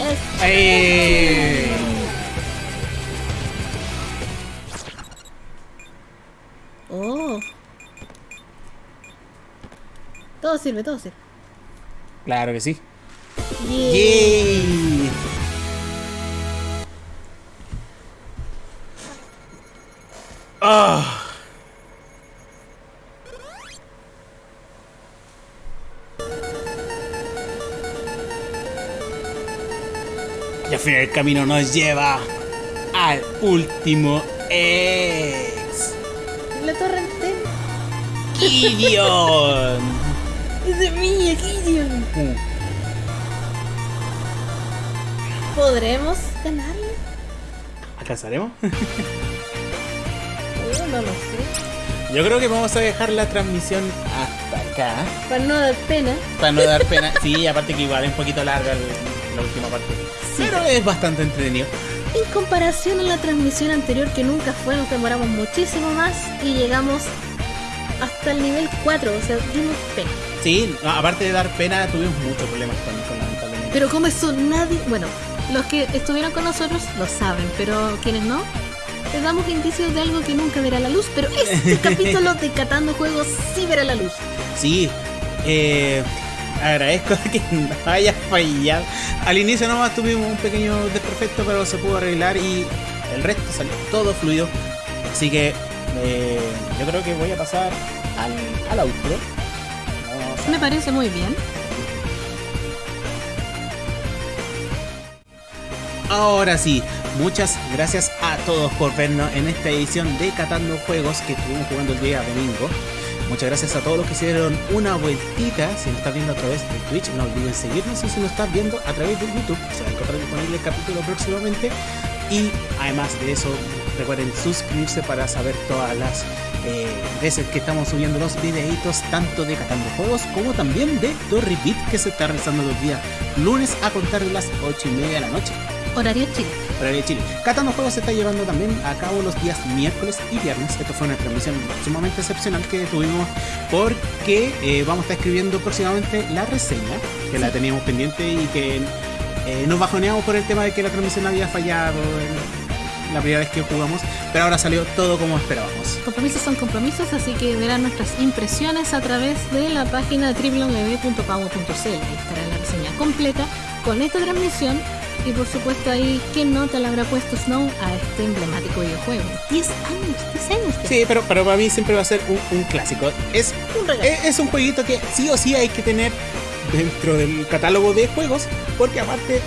Es ¡Ahí! Oh. Todo sirve, todo sirve. Claro que sí. Yeah. ¡Yay! Camino nos lleva al último ex. La torre entera. Gideon. *laughs* Es de mí, Gideon. Uh, ¿Podremos ganarle? ¿Alcanzaremos? Oh, *laughs* no lo sé. Yo creo que vamos a dejar la transmisión hasta acá. Para no dar pena. Para no dar pena. *laughs* Sí, aparte que igual es un poquito larga la última parte. Pero es bastante entretenido. En comparación a la transmisión anterior que nunca fue, nos demoramos muchísimo más y llegamos hasta el nivel 4, o sea, dimos pena. Sí, aparte de dar pena, tuvimos muchos problemas con, con lamentablemente. Pero como eso nadie, bueno, los que estuvieron con nosotros lo saben, pero quienes no, les damos indicios de algo que nunca verá la luz, pero este *laughs* capítulo de Catando Juegos sí verá la luz. Sí, eh, agradezco *laughs* que no haya fallado. Al inicio nomás tuvimos un pequeño desperfecto, pero se pudo arreglar y el resto salió todo fluido. Así que eh, yo creo que voy a pasar al, al outro. A- Me parece muy bien. Ahora sí, muchas gracias a todos por vernos en esta edición de Catando Juegos que estuvimos jugando el día domingo. Muchas gracias a todos los que hicieron una vueltita. Si nos estás viendo a través de Twitch, no olviden seguirnos. Y si nos estás viendo a través de YouTube, se va a encontrar disponible el capítulo próximamente. Y además de eso, recuerden suscribirse para saber todas las eh, veces que estamos subiendo los videitos, tanto de Catando Juegos como también de The Repeat, que se está realizando los días lunes a contar de las 8 y media de la noche. Horario Chile. Horario Chile. Catando Juegos se está llevando también a cabo los días miércoles y viernes. Esto fue una transmisión sumamente excepcional que tuvimos porque eh, vamos a estar escribiendo próximamente la reseña, que la teníamos pendiente y que eh, nos bajoneamos por el tema de que la transmisión había fallado la primera vez que jugamos, pero ahora salió todo como esperábamos. Compromisos son compromisos, así que verán nuestras impresiones a través de la página www.pago.cl. Ahí estará la reseña completa con esta transmisión y por supuesto ahí, ¿qué nota le habrá puesto Snow a este emblemático videojuego? 10 años, 10 años. Sí, pero, pero para mí siempre va a ser un, un clásico. Es Un regalo. es, es un jueguito que sí o sí hay que tener dentro del catálogo de juegos, porque aparte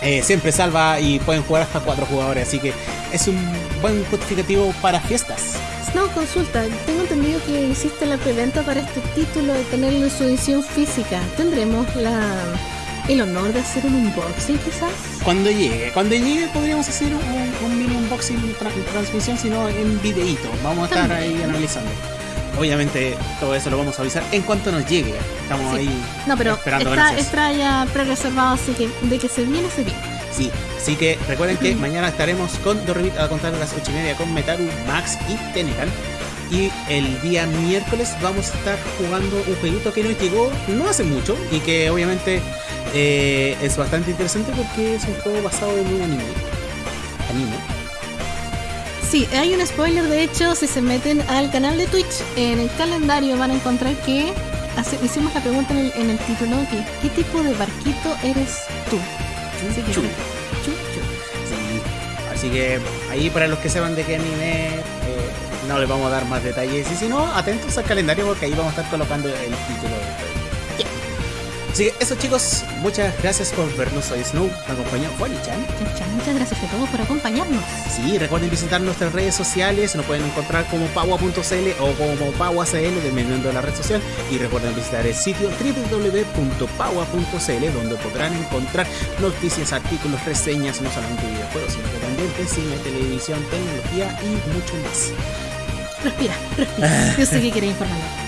eh, siempre salva y pueden jugar hasta cuatro jugadores, así que es un buen justificativo para fiestas. Snow, consulta, tengo entendido que hiciste la preventa para este título de tenerlo en su edición física. ¿Tendremos la el honor de hacer un unboxing quizás? Cuando llegue, cuando llegue podríamos hacer un, un mini unboxing tra- transmisión, sino en videíto. Vamos a estar También. ahí analizando. Obviamente todo eso lo vamos a avisar en cuanto nos llegue. Estamos Sí. ahí No, pero esperando está ya pre-reservado, así que de que se viene, se viene. Sí, así que recuerden que *clears throat* mañana estaremos con Dorribit a contar a las 8 y media con Metaru, Max y Tenecan. Y el día miércoles vamos a estar jugando un jueguito que nos llegó no hace mucho y que obviamente eh, es bastante interesante porque es un juego basado en un anime. Anime. Sí, hay un spoiler, de hecho, si se meten al canal de Twitch, en el calendario van a encontrar que hace- hicimos la pregunta en el, en el título, que ¿qué tipo de barquito eres tú? Así que- Chu. Chu, chu. Sí. Así que ahí para los que sepan de qué anime eh, no les vamos a dar más detalles. Y si no, atentos al calendario porque ahí vamos a estar colocando el título. Así que eso chicos, muchas gracias por vernos. Soy Snow, me acompañó Juan-chan. Chan, chan, Muchas gracias a todos por acompañarnos. Sí, recuerden visitar nuestras redes sociales, nos pueden encontrar como pagua.cl o como pagua.cl dependiendo de la red social. Y recuerden visitar el sitio www.pagua.cl donde podrán encontrar noticias, artículos, reseñas, no solamente de videojuegos, sino que también de cine, televisión, tecnología y mucho más. Respira, respira. Yo sé que queréis informarnos.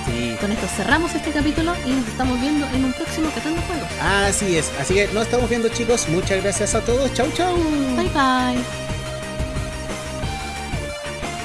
Con esto cerramos este capítulo y nos estamos viendo en un próximo Catando Juegos. Así es, así que nos estamos viendo chicos, muchas gracias a todos, chau chau. Bye bye.